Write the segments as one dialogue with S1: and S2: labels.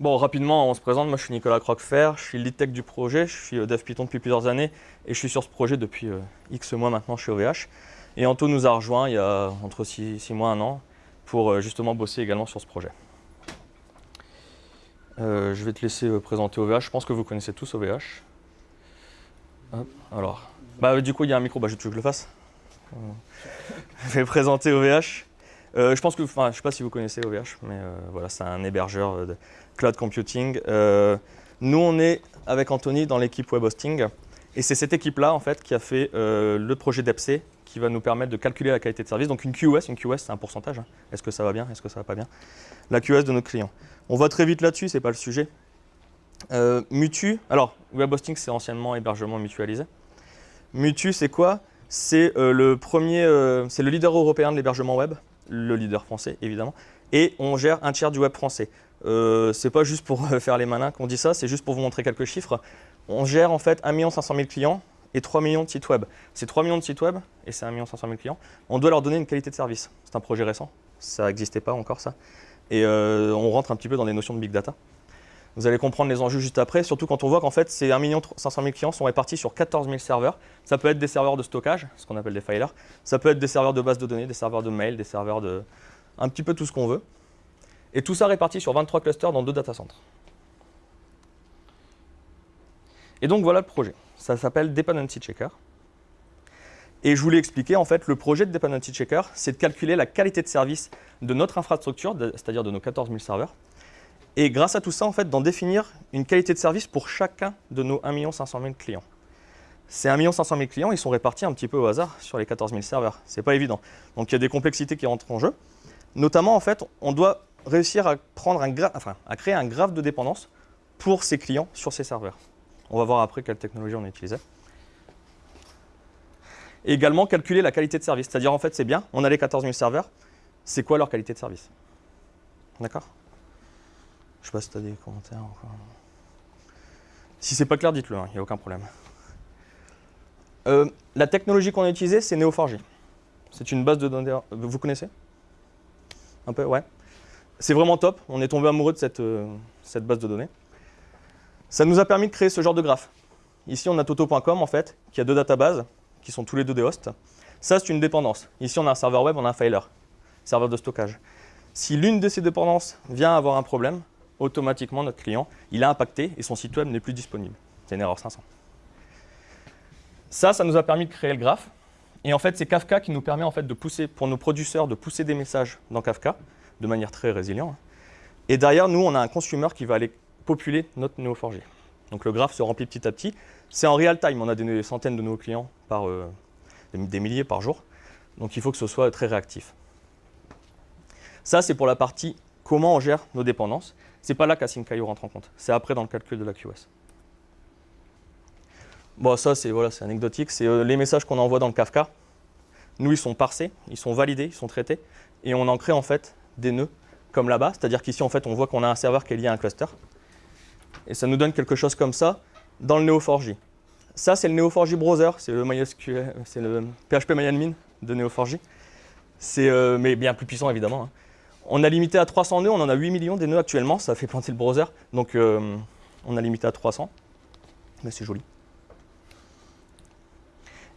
S1: Bon, rapidement, on se présente. Moi, je suis Nicolas Croquefer, je suis lead tech du projet, je suis euh, dev Python depuis plusieurs années et je suis sur ce projet depuis euh, X mois maintenant chez OVH. Et Anto nous a rejoint il y a entre 6 mois et un an pour euh, justement bosser également sur ce projet. je vais te laisser présenter OVH. Je pense que vous connaissez tous OVH. alors, bah, du coup, il y a un micro. Bah, je veux que je le fasse Je vais présenter OVH. Euh, je pense que, enfin, je sais pas si vous connaissez OVH, mais euh, voilà, c'est un hébergeur euh, de cloud computing. nous, on est avec Anthony dans l'équipe web hosting, et c'est cette équipe-là en fait qui a fait le projet d'EPC qui va nous permettre de calculer la qualité de service. Donc une QoS, une QoS c'est un pourcentage. Hein. Est-ce que ça va bien Est-ce que ça va pas bien? La QoS de nos clients. On va très vite là-dessus, c'est pas le sujet. Mutu, alors web hosting c'est anciennement hébergement mutualisé. Mutu c'est quoi? C'est le premier, c'est le leader européen de l'hébergement web le leader français évidemment, et on gère un tiers du web français. Euh, c'est pas juste pour faire les malins qu'on dit ça, c'est juste pour vous montrer quelques chiffres. On gère en fait 1 500 000 clients et 3 millions de sites web. Ces 3 millions de sites web et c'est 1 500 000 clients, on doit leur donner une qualité de service. C'est un projet récent, ça n'existait pas encore ça. Et euh, on rentre un petit peu dans des notions de big data. Vous allez comprendre les enjeux juste après, surtout quand on voit qu'en fait, ces 1 500 000 clients sont répartis sur 14 000 serveurs. Ça peut être des serveurs de stockage, ce qu'on appelle des filers. Ça peut être des serveurs de base de données, des serveurs de mail, des serveurs de... un petit peu tout ce qu'on veut. Et tout ça réparti sur 23 clusters dans deux data centers. Et donc voilà le projet. Ça s'appelle Dependency Checker. Et je voulais expliquer, en fait, le projet de Dependency Checker, c'est de calculer la qualité de service de notre infrastructure, c'est-à-dire de nos 14 000 serveurs, et grâce à tout ça, en fait, d'en définir une qualité de service pour chacun de nos 1 500 000 clients. Ces 1 500 000 clients, ils sont répartis un petit peu au hasard sur les 14 000 serveurs. Ce n'est pas évident. Donc il y a des complexités qui rentrent en jeu. Notamment, en fait, on doit réussir à, prendre enfin, à créer un graphe de dépendance pour ces clients sur ces serveurs. On va voir après quelle technologie on utilisait. Et également calculer la qualité de service. C'est-à-dire, en fait, c'est bien, on a les 14 000 serveurs, c'est quoi leur qualité de service? D'accord? Je sais pas si tu as des commentaires. Encore. Si c'est pas clair, dites-le, il hein, n'y a aucun problème. Euh, la technologie qu'on a utilisée, c'est Neo4j. C'est une base de données. Vous connaissez? Un peu, ouais. C'est vraiment top. On est tombé amoureux de cette, euh, cette base de données. Ça nous a permis de créer ce genre de graphe. Ici, on a toto.com, en fait, qui a deux databases, qui sont tous les deux des hosts. Ça, c'est une dépendance. Ici, on a un serveur web, on a un filer, serveur de stockage. Si l'une de ces dépendances vient avoir un problème, automatiquement notre client, il a impacté et son site web n'est plus disponible. C'est une erreur 500. Ça, ça nous a permis de créer le graphe. Et en fait, c'est Kafka qui nous permet en fait de pousser, pour nos producteurs, de pousser des messages dans Kafka de manière très résiliente. Et derrière, nous, on a un consumer qui va aller populer notre Neo4j. Donc le graphe se remplit petit à petit. C'est en real time, on a des centaines de nouveaux clients par euh, des milliers par jour. Donc il faut que ce soit très réactif. Ça, c'est pour la partie comment on gère nos dépendances. C'est pas là qu'Async.io rentre en compte. C'est après dans le calcul de la QoS. Bon, ça, c'est voilà, anecdotique. C'est euh, les messages qu'on envoie dans le Kafka. Nous, ils sont parsés, ils sont validés, ils sont traités. Et on en crée en fait des nœuds comme là-bas. C'est-à-dire qu'ici, en fait, on voit qu'on a un serveur qui est lié à un cluster. Et ça nous donne quelque chose comme ça dans le Neo4j. Ça, c'est le Neo4j browser. C'est le, le PHP MyAdmin de Neo4j. C'est euh, mais bien plus puissant, évidemment. Hein. On a limité à 300 nœuds, on en a 8 millions des nœuds actuellement, ça fait planter le browser, donc euh, on a limité à 300, mais c'est joli.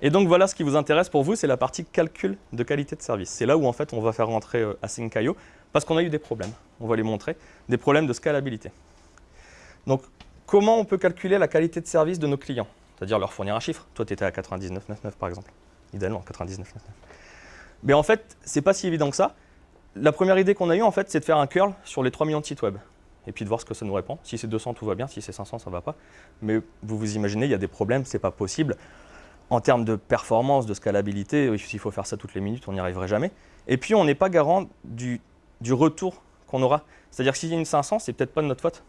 S1: Et donc voilà ce qui vous intéresse pour vous, c'est la partie calcul de qualité de service. C'est là où en fait on va faire rentrer euh, Async.io, parce qu'on a eu des problèmes, on va les montrer, des problèmes de scalabilité. Donc comment on peut calculer la qualité de service de nos clients? C'est-à-dire leur fournir un chiffre. Toi tu étais à 99,99 par exemple, idéalement 99,99. Mais en fait, c'est pas si évident que ça la première idée qu'on a eue, en fait, c'est de faire un curl sur les 3 millions de sites web. Et puis de voir ce que ça nous répond. Si c'est 200, tout va bien. Si c'est 500, ça ne va pas. Mais vous vous imaginez, il y a des problèmes, ce n'est pas possible. En termes de performance, de scalabilité, s'il faut faire ça toutes les minutes, on n'y arriverait jamais. Et puis, on n'est pas garant du, retour qu'on aura. C'est-à-dire que s'il y a une 500, c'est peut-être pas de notre faute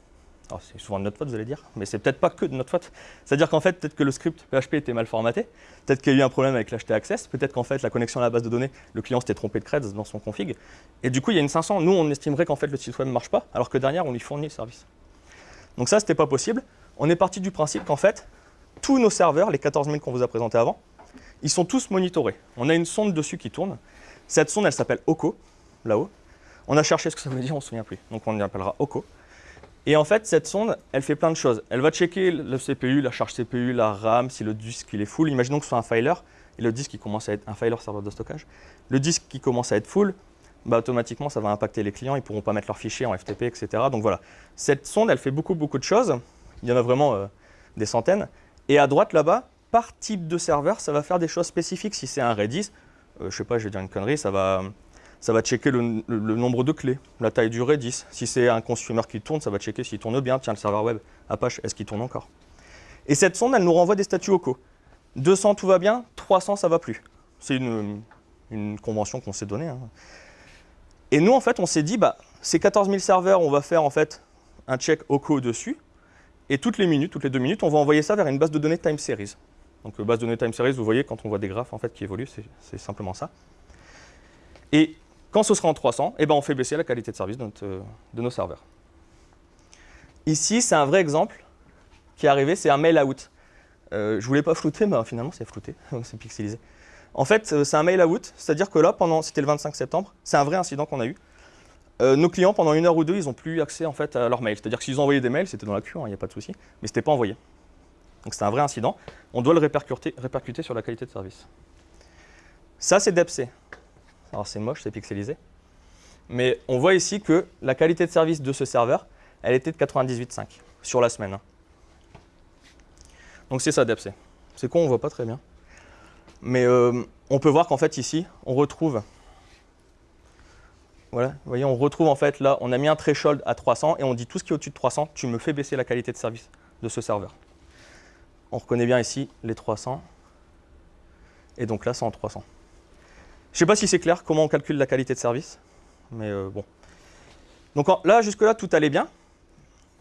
S1: c'est souvent de notre faute, vous allez dire, mais c'est peut-être pas que de notre faute. C'est-à-dire qu'en fait, peut-être que le script PHP était mal formaté, peut-être qu'il y a eu un problème avec l'HT access, peut-être qu'en fait, la connexion à la base de données, le client s'était trompé de creds dans son config, et du coup, il y a une 500. Nous, on estimerait qu'en fait, le site web ne marche pas, alors que derrière, on lui fournit le service. Donc ça, c'était pas possible. On est parti du principe qu'en fait, tous nos serveurs, les 14 000 qu'on vous a présentés avant, ils sont tous monitorés. On a une sonde dessus qui tourne. Cette sonde, elle s'appelle OCO, là-haut. On a cherché ce que ça veut dire, on ne se souvient plus. Donc on y appellera OCO. Et en fait, cette sonde, elle fait plein de choses. Elle va checker le CPU, la charge CPU, la RAM, si le disque il est full. Imaginons que ce soit un filer, et le disque qui commence à être un filer serveur de stockage. Le disque qui commence à être full, bah, automatiquement, ça va impacter les clients. Ils ne pourront pas mettre leurs fichiers en FTP, etc. Donc voilà, cette sonde, elle fait beaucoup, beaucoup de choses. Il y en a vraiment euh, des centaines. Et à droite, là-bas, par type de serveur, ça va faire des choses spécifiques. Si c'est un Redis, euh, je sais pas, je vais dire une connerie, ça va, ça va checker le, nombre de clés, la taille du Redis. Si c'est un consumer qui tourne, ça va checker s'il tourne bien. Tiens, le serveur web Apache, est-ce qu'il tourne encore? Et cette sonde, elle nous renvoie des statuts locaux. 200, tout va bien. 300, ça va plus. C'est une, convention qu'on s'est donnée. Hein. Et nous, en fait, on s'est dit, bah, ces 14 000 serveurs, on va faire en fait un check OCO dessus. Et toutes les minutes, toutes les deux minutes, on va envoyer ça vers une base de données time series. Donc, euh, base de données time series, vous voyez, quand on voit des graphes en fait, qui évoluent, c'est simplement ça. Et quand ce sera en 300, eh ben, on fait baisser la qualité de service de, euh, nos serveurs. Ici, c'est un vrai exemple qui est arrivé, c'est un mail out. Euh, je ne voulais pas flouter, mais finalement, c'est flouté, c'est pixelisé. En fait, euh, c'est un mail out, c'est-à-dire que là, pendant, c'était le 25 septembre, c'est un vrai incident qu'on a eu. nos clients, pendant une heure ou deux, ils n'ont plus accès en fait, à leur mail. C'est-à-dire que s'ils ont envoyé des mails, c'était dans la queue, il hein, n'y a pas de souci, mais ce n'était pas envoyé. Donc c'est un vrai incident. On doit le répercuter, répercuter sur la qualité de service. Ça, c'est DEPC. Alors c'est moche, c'est pixelisé. Mais on voit ici que la qualité de service de ce serveur, elle était de 98.5 sur la semaine. Donc c'est ça DEPC. C'est con, on ne voit pas très bien. Mais euh, on peut voir qu'en fait ici, on retrouve voilà, vous voyez, on retrouve en fait là, on a mis un threshold à 300 et on dit tout ce qui est au-dessus de 300, tu me fais baisser la qualité de service de ce serveur. On reconnaît bien ici les 300 et donc là, c'est en 300. Je ne sais pas si c'est clair comment on calcule la qualité de service, mais euh, bon. Donc là, jusque-là, tout allait bien.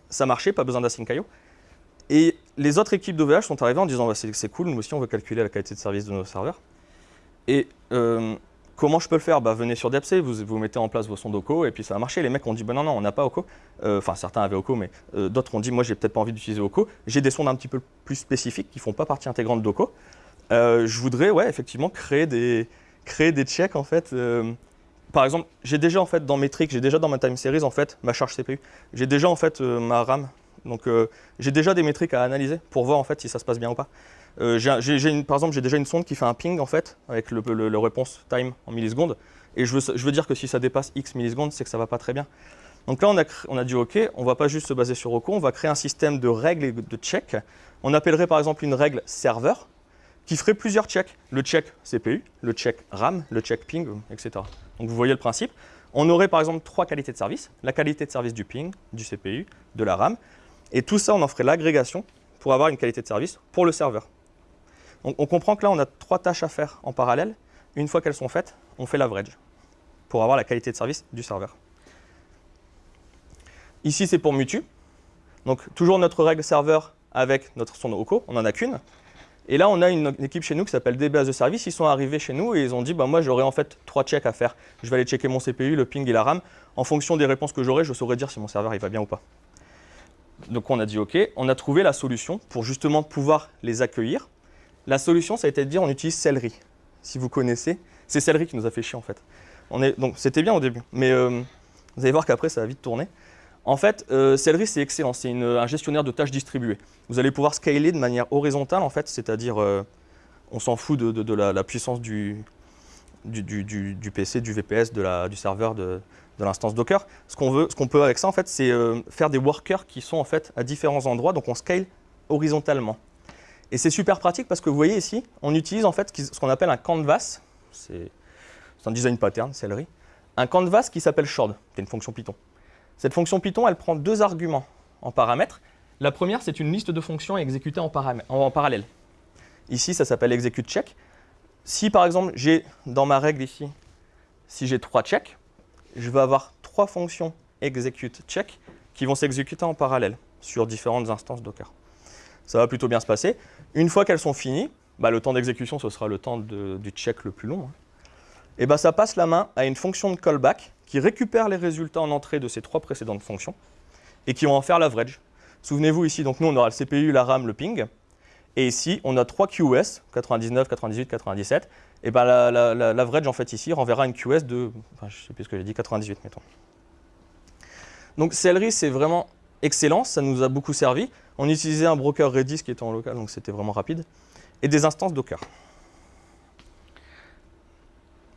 S1: Ça marchait, pas besoin d'Async.io. Et les autres équipes d'OVH sont arrivées en disant bah, c'est cool, nous aussi on veut calculer la qualité de service de nos serveurs. Et euh, comment je peux le faire? Bah, Venez sur DEPC, vous, vous mettez en place vos sondes OCO et puis ça a marché. Les mecs ont dit bah, non, non, on n'a pas OCO. Euh, enfin, certains avaient OCO, mais d'autres ont dit moi j'ai peut-être pas envie d'utiliser OCO. J'ai des sondes un petit peu plus spécifiques qui ne font pas partie intégrante d'OCO. je voudrais ouais, effectivement créer des, créer des checks en fait. Euh, par exemple, j'ai déjà en fait dans Metric, j'ai déjà dans ma time series en fait ma charge CPU. J'ai déjà en fait euh, ma RAM. Donc euh, j'ai déjà des métriques à analyser pour voir en fait si ça se passe bien ou pas. Par exemple, j'ai déjà une sonde qui fait un ping en fait avec le, réponse time en millisecondes. Et je veux, je veux, dire que si ça dépasse X millisecondes, c'est que ça va pas très bien. Donc là, on a, on a dit OK, on va pas juste se baser sur OCO, on va créer un système de règles et de checks. On appellerait par exemple une règle serveur qui ferait plusieurs checks. Le check CPU, le check RAM, le check ping, etc. Donc vous voyez le principe. On aurait par exemple trois qualités de service. La qualité de service du ping, du CPU, de la RAM. Et tout ça, on en ferait l'agrégation pour avoir une qualité de service pour le serveur. Donc on comprend que là, on a trois tâches à faire en parallèle. Une fois qu'elles sont faites, on fait l'average pour avoir la qualité de service du serveur. Ici, c'est pour Mutu. Donc toujours notre règle serveur avec notre son OCO, on n'en a qu'une. Et là, on a une, équipe chez nous qui s'appelle DB as a Service. Ils sont arrivés chez nous et ils ont dit bah, Moi, j'aurais en fait trois checks à faire. Je vais aller checker mon CPU, le ping et la RAM. En fonction des réponses que j'aurai, je saurais dire si mon serveur il va bien ou pas. Donc, on a dit OK. On a trouvé la solution pour justement pouvoir les accueillir. La solution, ça a été de dire on utilise Celery. Si vous connaissez, c'est Celery qui nous a fait chier en fait. donc, c'était bien au début. Mais euh, vous allez voir qu'après, ça va vite tourner. En fait, euh, Celery, c'est excellent. C'est un gestionnaire de tâches distribuées. Vous allez pouvoir scaler de manière horizontale, en fait, c'est-à-dire, euh, on s'en fout de, la, puissance du, PC, du VPS, du serveur, de, l'instance Docker. Ce qu'on veut, peut avec ça, en fait, c'est euh, faire des workers qui sont en fait à différents endroits, donc on scale horizontalement. Et c'est super pratique parce que vous voyez ici, on utilise en fait ce qu'on appelle un canvas. C'est un design pattern, Celery. Un canvas qui s'appelle shard, c'est une fonction Python. Cette fonction Python, elle prend deux arguments en paramètres. La première, c'est une liste de fonctions exécutées en, parallèle. Ici, ça s'appelle execute check. Si par exemple, j'ai dans ma règle ici, si j'ai trois checks, je vais avoir trois fonctions execute check qui vont s'exécuter en parallèle sur différentes instances Docker. Ça va plutôt bien se passer. Une fois qu'elles sont finies, bah, le temps d'exécution, ce sera le temps du check le plus long. Hein. Et bah, ça passe la main à une fonction de callback qui récupère les résultats en entrée de ces trois précédentes fonctions et qui vont en faire l'average. Souvenez-vous ici, donc nous on aura le CPU, la RAM, le ping. Et ici, on a trois QoS, 99, 98, 97. Et ben l'average en fait ici renverra une QoS de, enfin, je sais plus ce que j'ai dit, 98 mettons. Donc Celery, c'est vraiment excellent, ça nous a beaucoup servi. On utilisait un broker Redis qui était en local, donc c'était vraiment rapide, et des instances Docker.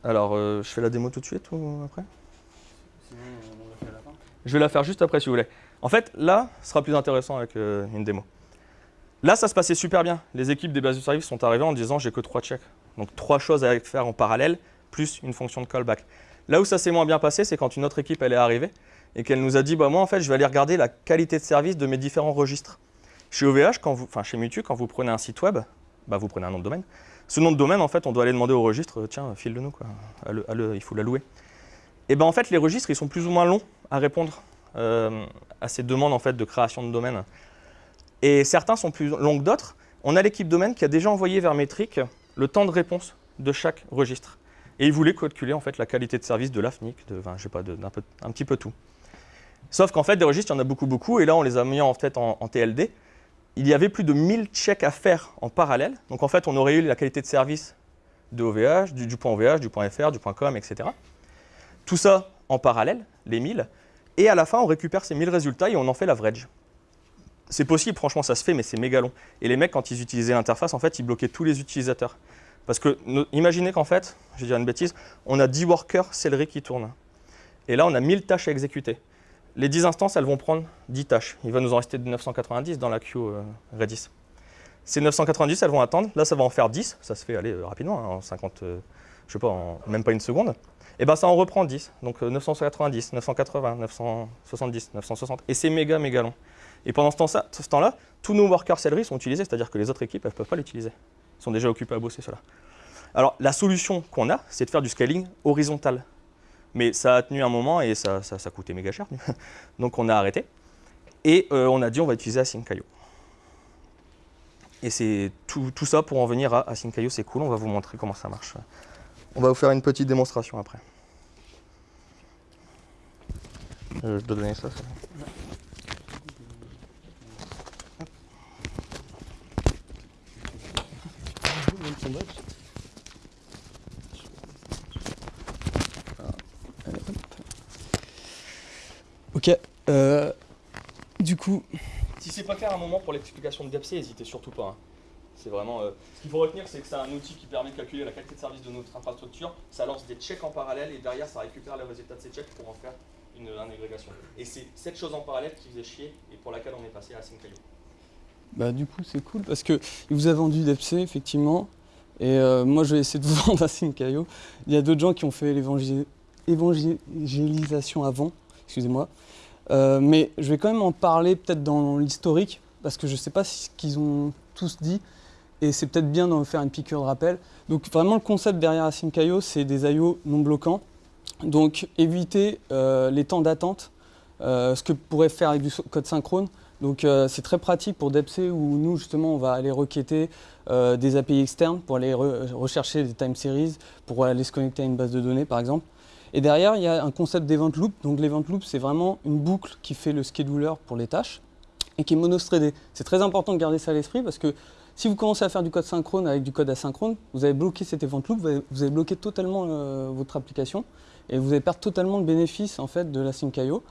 S1: Alors, euh, je fais la démo tout de suite ou après? Je vais la faire juste après si vous voulez. En fait, là, ce sera plus intéressant avec euh, une démo. Là, ça se passait super bien. Les équipes des bases de service sont arrivées en disant j'ai que trois checks. Donc trois choses à faire en parallèle, plus une fonction de callback. Là où ça s'est moins bien passé, c'est quand une autre équipe elle est arrivée et qu'elle nous a dit bah moi en fait je vais aller regarder la qualité de service de mes différents registres. Chez OVH, quand vous, enfin chez Mutu, quand vous prenez un site web, bah, vous prenez un nom de domaine. Ce nom de domaine, en fait, on doit aller demander au registre, tiens, file-le nous, il faut l'allouer. Et ben en fait, les registres, ils sont plus ou moins longs à répondre euh, à ces demandes en fait de création de domaine. Et certains sont plus longs que d'autres. On a l'équipe domaine qui a déjà envoyé vers Metric le temps de réponse de chaque registre. Et ils voulaient calculer en fait la qualité de service de l'AFNIC, je pas, un petit peu tout. Sauf qu'en fait, des registres, il y en a beaucoup, beaucoup. Et là, on les a mis en, en TLD. Il y avait plus de 1000 checks à faire en parallèle. Donc en fait, on aurait eu la qualité de service de OVH, du, du point OVH, du point .fr, du point .com, etc. Tout ça en parallèle, les 1000. Et à la fin, on récupère ces 1000 résultats et on en fait l'average. C'est possible, franchement, ça se fait, mais c'est méga long. Et les mecs, quand ils utilisaient l'interface, en fait, ils bloquaient tous les utilisateurs. Parce que, imaginez qu'en fait, je vais dire une bêtise, on a 10 workers Celery qui tournent. Et là, on a 1000 tâches à exécuter. Les 10 instances, elles vont prendre 10 tâches. Il va nous en rester 990 dans la queue euh, Redis. Ces 990, elles vont attendre. Là, ça va en faire 10. Ça se fait aller euh, rapidement, hein, en 50, euh, je sais pas, en même pas une seconde. Et ben ça en reprend 10. Donc euh, 990, 980, 970, 960. Et c'est méga, méga long. Et pendant ce temps-là, tous nos workers Celery sont utilisés, c'est-à-dire que les autres équipes, ne peuvent pas l'utiliser. Ils sont déjà occupés à bosser cela. Alors, la solution qu'on a, c'est de faire du scaling horizontal. Mais ça a tenu un moment et ça, ça, ça coûtait méga cher. Donc, on a arrêté. Et euh, on a dit, on va utiliser Async.io. Et c'est tout, tout ça pour en venir à Async.io, c'est cool, on va vous montrer comment ça marche. On va vous faire une petite démonstration après. Euh, je dois donner ça, ça.
S2: Ok. euh, du coup,
S1: Si c'est pas clair un moment pour l'explication de DAPC, n'hésitez surtout pas. hein. C'est vraiment. euh, ce qu'il faut retenir, c'est que c'est un outil qui permet de calculer la qualité de service de notre infrastructure. Ça lance des checks en parallèle et derrière, ça récupère les résultats de ces checks pour en faire une, une agrégation. Et c'est cette chose en parallèle qui faisait chier et pour laquelle on est passé à Async.io.
S2: bah, du coup c'est cool parce que il vous a vendu DepC effectivement. Et euh, moi je vais essayer de vous vendre Async.io. Il y a d'autres gens qui ont fait l'évangé- évangélisation avant, excusez-moi. Euh, mais je vais quand même en parler peut-être dans l'historique parce que je ne sais pas ce qu'ils ont tous dit. Et c'est peut-être bien d'en faire une piqûre de rappel. Donc vraiment le concept derrière Async.io, c'est des IO non bloquants. Donc éviter euh, les temps d'attente, euh, ce que pourrait faire avec du code synchrone. Donc euh, c'est très pratique pour DepC où nous justement on va aller requêter des API externes pour aller re- rechercher des time series, pour aller se connecter à une base de données par exemple. Et derrière il y a un concept d'event loop. Donc l'event loop c'est vraiment une boucle qui fait le scheduler pour les tâches et qui est monothreadée. C'est très important de garder ça à l'esprit parce que si vous commencez à faire du code synchrone avec du code asynchrone, vous allez bloquer cet event loop, vous allez bloquer totalement euh, votre application et vous allez perdre totalement le bénéfice en fait de la Sync.io.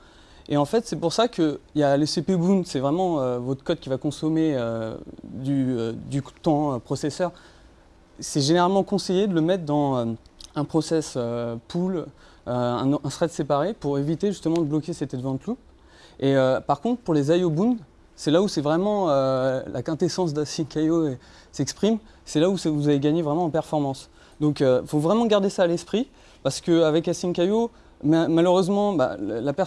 S2: Et en fait, c'est pour ça qu'il y a les CPU bound, c'est vraiment euh, votre code qui va consommer euh, du, temps processeur. C'est généralement conseillé de le mettre dans un process pool, un, thread séparé pour éviter justement de bloquer cet event loop. Et par contre, pour les IO bound, c'est là où c'est vraiment euh, la quintessence et- s'exprime. C'est là où vous allez gagner vraiment en performance. Donc, il faut vraiment garder ça à l'esprit parce qu'avec ma- malheureusement, bah,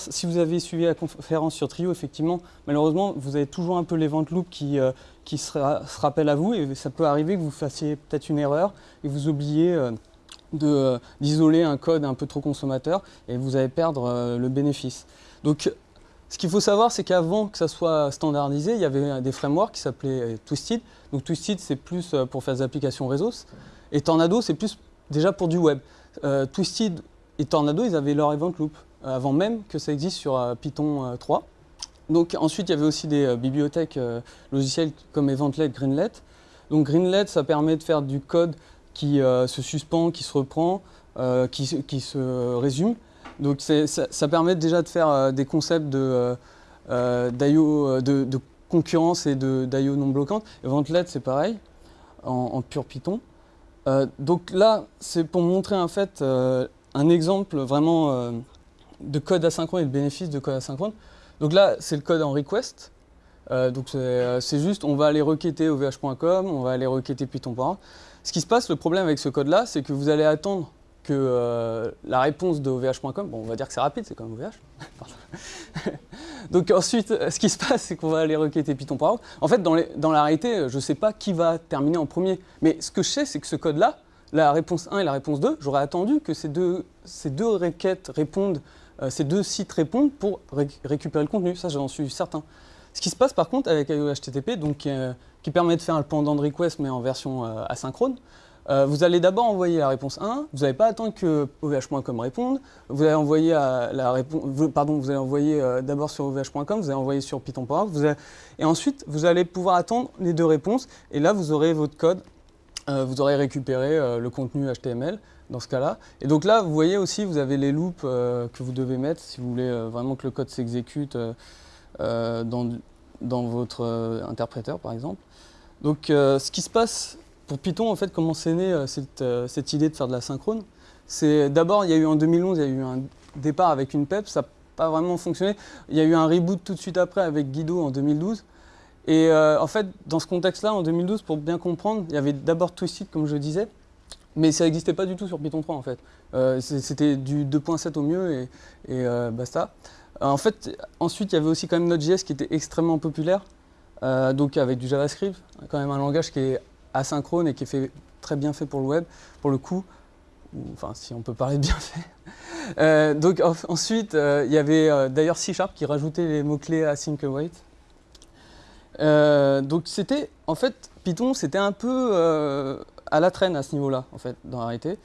S2: si vous avez suivi la conférence sur Trio, effectivement, malheureusement, vous avez toujours un peu l'event loop qui, euh, qui se, ra- se rappelle à vous et ça peut arriver que vous fassiez peut-être une erreur et vous oubliez euh, euh, d'isoler un code un peu trop consommateur et vous allez perdre euh, le bénéfice. Donc, ce qu'il faut savoir, c'est qu'avant que ça soit standardisé, il y avait des frameworks qui s'appelaient euh, Twisted. Donc Twisted, c'est plus euh, pour faire des applications réseau. Et Tornado, c'est plus déjà pour du web. Euh, Twisted et Tornado, ils avaient leur event loop avant même que ça existe sur Python euh, 3. Donc ensuite, il y avait aussi des bibliothèques logicielles comme Eventlet, Greenlet. Donc Greenlet, ça permet de faire du code qui se suspend, qui se reprend, qui se résume. Donc ça, permet déjà de faire euh, des concepts de, euh, d'IO de, de, concurrence et d'IO non bloquante. Eventlet, c'est pareil, en, pur Python. donc là, c'est pour montrer en fait un exemple vraiment de code asynchrone et le bénéfice de code asynchrone. Donc là, c'est le code en request. Euh, donc euh, c'est juste, on va aller requêter ovh.com, on va aller requêter python.org. Ce qui se passe, le problème avec ce code-là, c'est que vous allez attendre que euh, la réponse de ovh.com, bon, on va dire que c'est rapide, c'est comme OVH. donc ensuite, ce qui se passe, c'est qu'on va aller requêter python.org. En fait, dans, la réalité, je ne sais pas qui va terminer en premier. Mais ce que je sais, c'est que ce code-là, la réponse 1 et la réponse 2, j'aurais attendu que ces deux, requêtes répondent, ces deux sites répondent pour récupérer le contenu. Ça, j'en suis certain. Ce qui se passe par contre avec IO HTTP, donc, euh, qui permet de faire un pendant de request mais en version euh, asynchrone, euh, vous allez d'abord envoyer la réponse 1, vous n'allez pas attendre que OVH.com réponde, vous allez envoyer, vous envoyer d'abord sur OVH.com, vous allez envoyer sur Python.org, et ensuite vous allez pouvoir attendre les deux réponses, et là vous aurez votre code, vous aurez récupéré le contenu HTML dans ce cas-là. Et donc là, vous voyez aussi, vous avez les loops que vous devez mettre si vous voulez vraiment que le code s'exécute euh, dans, dans, votre euh, interpréteur, par exemple. Donc, euh, ce qui se passe pour Python, en fait, comment c'est né cette, cette, idée de faire de la synchrone d'abord, il y a eu en 2011, il y a eu un départ avec une PEP, ça n'a pas vraiment fonctionné. Il y a eu un reboot tout de suite après avec Guido en 2012. Et en fait, dans ce contexte-là, en 2012, pour bien comprendre, il y avait d'abord Twisted, comme je disais, mais ça n'existait pas du tout sur Python 3, en fait. C'était du 2.7 au mieux et, basta. Euh, en fait, ensuite, il y avait aussi quand même Node.js qui était extrêmement populaire, euh, donc avec du JavaScript, quand même un langage qui est asynchrone et qui est fait, très bien fait pour le web, pour le coup, enfin si on peut parler de bien fait. Euh, donc ensuite, il y avait d'ailleurs C Sharp qui rajoutait les mots-clés async await. donc c'était, en fait, Python, c'était un peu à la traîne à ce niveau-là, en fait, dans la réalité.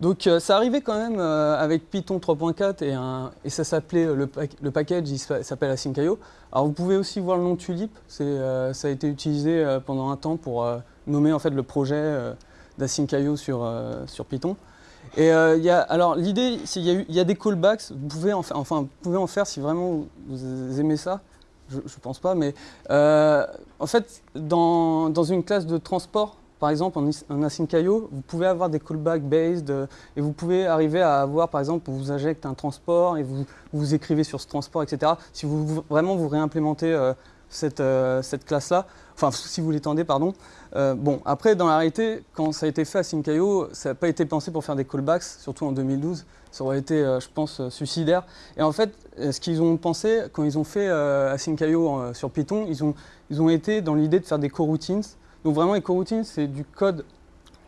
S2: Donc euh, ça arrivait quand même euh, avec Python 3.4 et, ça s'appelait, euh, le, package il s'appelle Async.io. Alors vous pouvez aussi voir le nom Tulip, ça a été utilisé pendant un temps pour nommer en fait le projet d'Async.io sur, sur Python. Et y a, alors l'idée, qu'il y, y, a des callbacks, vous pouvez en, faire, enfin, vous pouvez en faire si vraiment vous aimez ça, je ne pense pas, mais en fait dans, dans une classe de transport, par exemple, en, async.io, vous pouvez avoir des callbacks based euh, et vous pouvez arriver à avoir, par exemple, vous injecte un transport et vous, vous écrivez sur ce transport, etc. Si vous, vraiment vous réimplémentez euh, cette, euh, cette classe-là, enfin, si vous l'étendez, pardon. bon, après, dans la réalité, quand ça a été fait à async.io, ça n'a pas été pensé pour faire des callbacks, surtout en 2012. Ça aurait été, je pense, suicidaire. Et en fait, ce qu'ils ont pensé, quand ils ont fait async.io sur Python, ils ont, ils ont été dans l'idée de faire des coroutines donc vraiment, les coroutines, c'est du code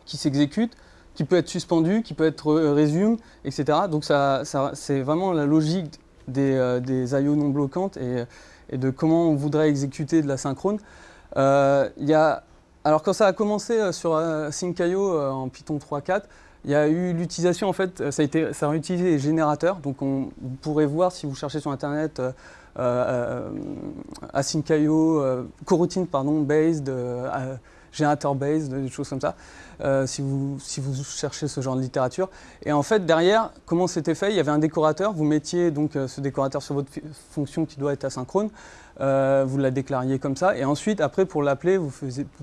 S2: qui s'exécute, qui peut être suspendu, qui peut être résumé, etc. Donc ça, c'est vraiment la logique des, euh, des IO non bloquantes et, de comment on voudrait exécuter de la synchrone. Euh, y a, alors quand ça a commencé euh, sur euh, SyncIO en Python 3.4, il y a eu l'utilisation, en fait, ça a, été, ça a utilisé les générateurs. Donc on, vous pourrez voir si vous cherchez sur Internet async.io, coroutine pardon, based, euh, générateur based, des choses comme ça, si, vous, si vous cherchez ce genre de littérature. Et en fait, derrière, comment c'était fait? Il y avait un décorateur, vous mettiez donc ce décorateur sur votre fonction qui doit être asynchrone, vous la déclariez comme ça, et ensuite, après, pour l'appeler, vous,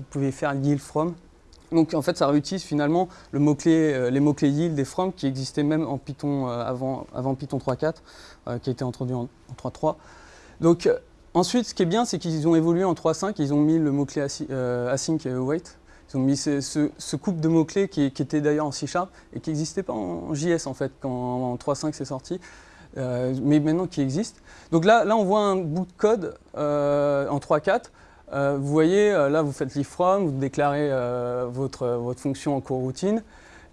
S2: pouvez faire yield from, donc en fait, ça réutilise finalement les mots-clés yield et from qui existaient même en Python avant, avant Python 3.4, qui a été introduit en, en 3.3. Donc euh, ensuite, ce qui est bien, c'est qu'ils ont évolué en 3.5, ils ont mis le mot-clé euh, async et await. Ils ont mis ce, couple de mots-clés qui, était d'ailleurs en C Sharp et qui n'existait pas en JS en fait, quand en 3.5 c'est sorti, euh, mais maintenant qui existe. Donc là, là, on voit un bout de code en 3.4. vous voyez, là, vous faites from, vous déclarez votre, votre fonction en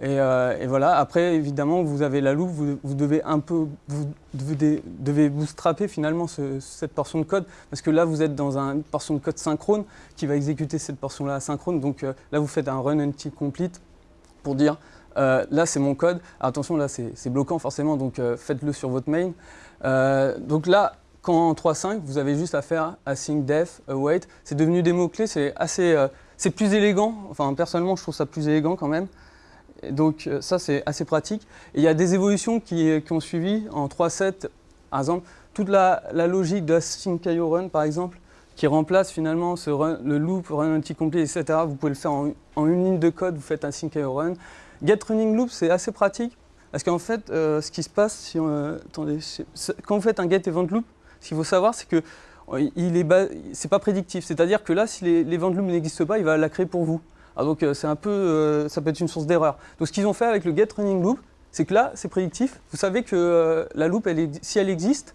S2: Euh, et, voilà, après évidemment vous avez la loupe, vous, devez un peu, vous devez, bootstrapper finalement cette portion de code parce que là vous êtes dans une portion de code synchrone qui va exécuter cette portion-là asynchrone. Donc euh, là vous faites un run until complete pour dire euh, là c'est mon code. attention là c'est bloquant forcément donc faites-le sur votre main. donc là quand en 3.5 vous avez juste à faire async def await, c'est devenu des mots-clés, c'est assez, c'est plus élégant, enfin personnellement je trouve ça plus élégant quand même donc euh, ça, c'est assez pratique. Il y a des évolutions qui, qui ont suivi en 3.7. Par exemple, toute la, logique de sync.io run, par exemple, qui remplace finalement le loop, run anti-complete, etc. Vous pouvez le faire en, une ligne de code, vous faites un sync.io run. Get running loop, c'est assez pratique, parce qu'en fait, euh, ce qui se passe, quand vous faites un get event loop, ce qu'il faut savoir, c'est que il est c'est pas prédictif. C'est-à-dire que là, si l'event loop n'existe pas, il va la créer pour vous. Ah, donc euh, c'est un peu, euh, ça peut être une source d'erreur. Donc ce qu'ils ont fait avec le get running loop, c'est que là, c'est prédictif. Vous savez que euh, la loop, si elle existe,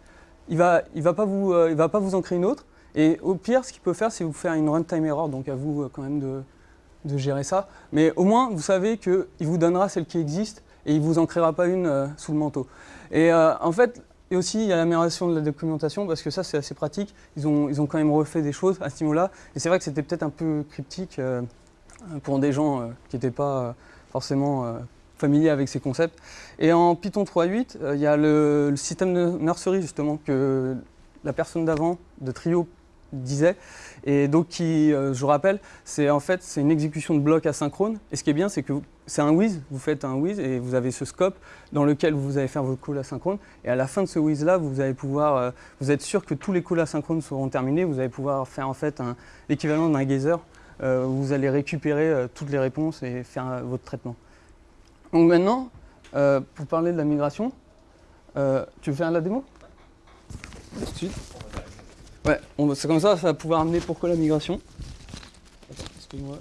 S2: il va, il va pas vous, va pas vous en créer une autre. Et au pire, ce qu'il peut faire, c'est vous faire une runtime error. Donc à vous quand même de, gérer ça. Mais au moins, vous savez qu'il vous donnera celle qui existe et il vous en créera pas une sous le manteau. Et en fait, et aussi, il y a l'amélioration de la documentation, parce que ça, c'est assez pratique. Ils ont, ils ont quand même refait des choses à ce niveau-là. Et c'est vrai que c'était peut-être un peu cryptique pour des gens euh, qui n'étaient pas euh, forcément euh, familiers avec ces concepts. Et en Python 3.8, il y a le, système de nursery justement que la personne d'avant, de Trio, disait. Et donc, qui, je vous rappelle, c'est en fait c'est une exécution de blocs asynchrone. Et ce qui est bien, c'est que c'est un whiz, vous faites un whiz et vous avez ce scope dans lequel vous allez faire vos calls asynchrones. Et à la fin de ce whiz là, vous allez pouvoir, vous êtes sûr que tous les calls asynchrones seront terminés. Vous allez pouvoir faire en fait l'équivalent d'un geyser euh, vous allez récupérer euh, toutes les réponses et faire euh, votre traitement. Donc maintenant, pour parler de la migration, tu veux faire la démo? Ouais, c'est comme ça, ça va pouvoir amener pourquoi la migration.
S1: Excuse-moi.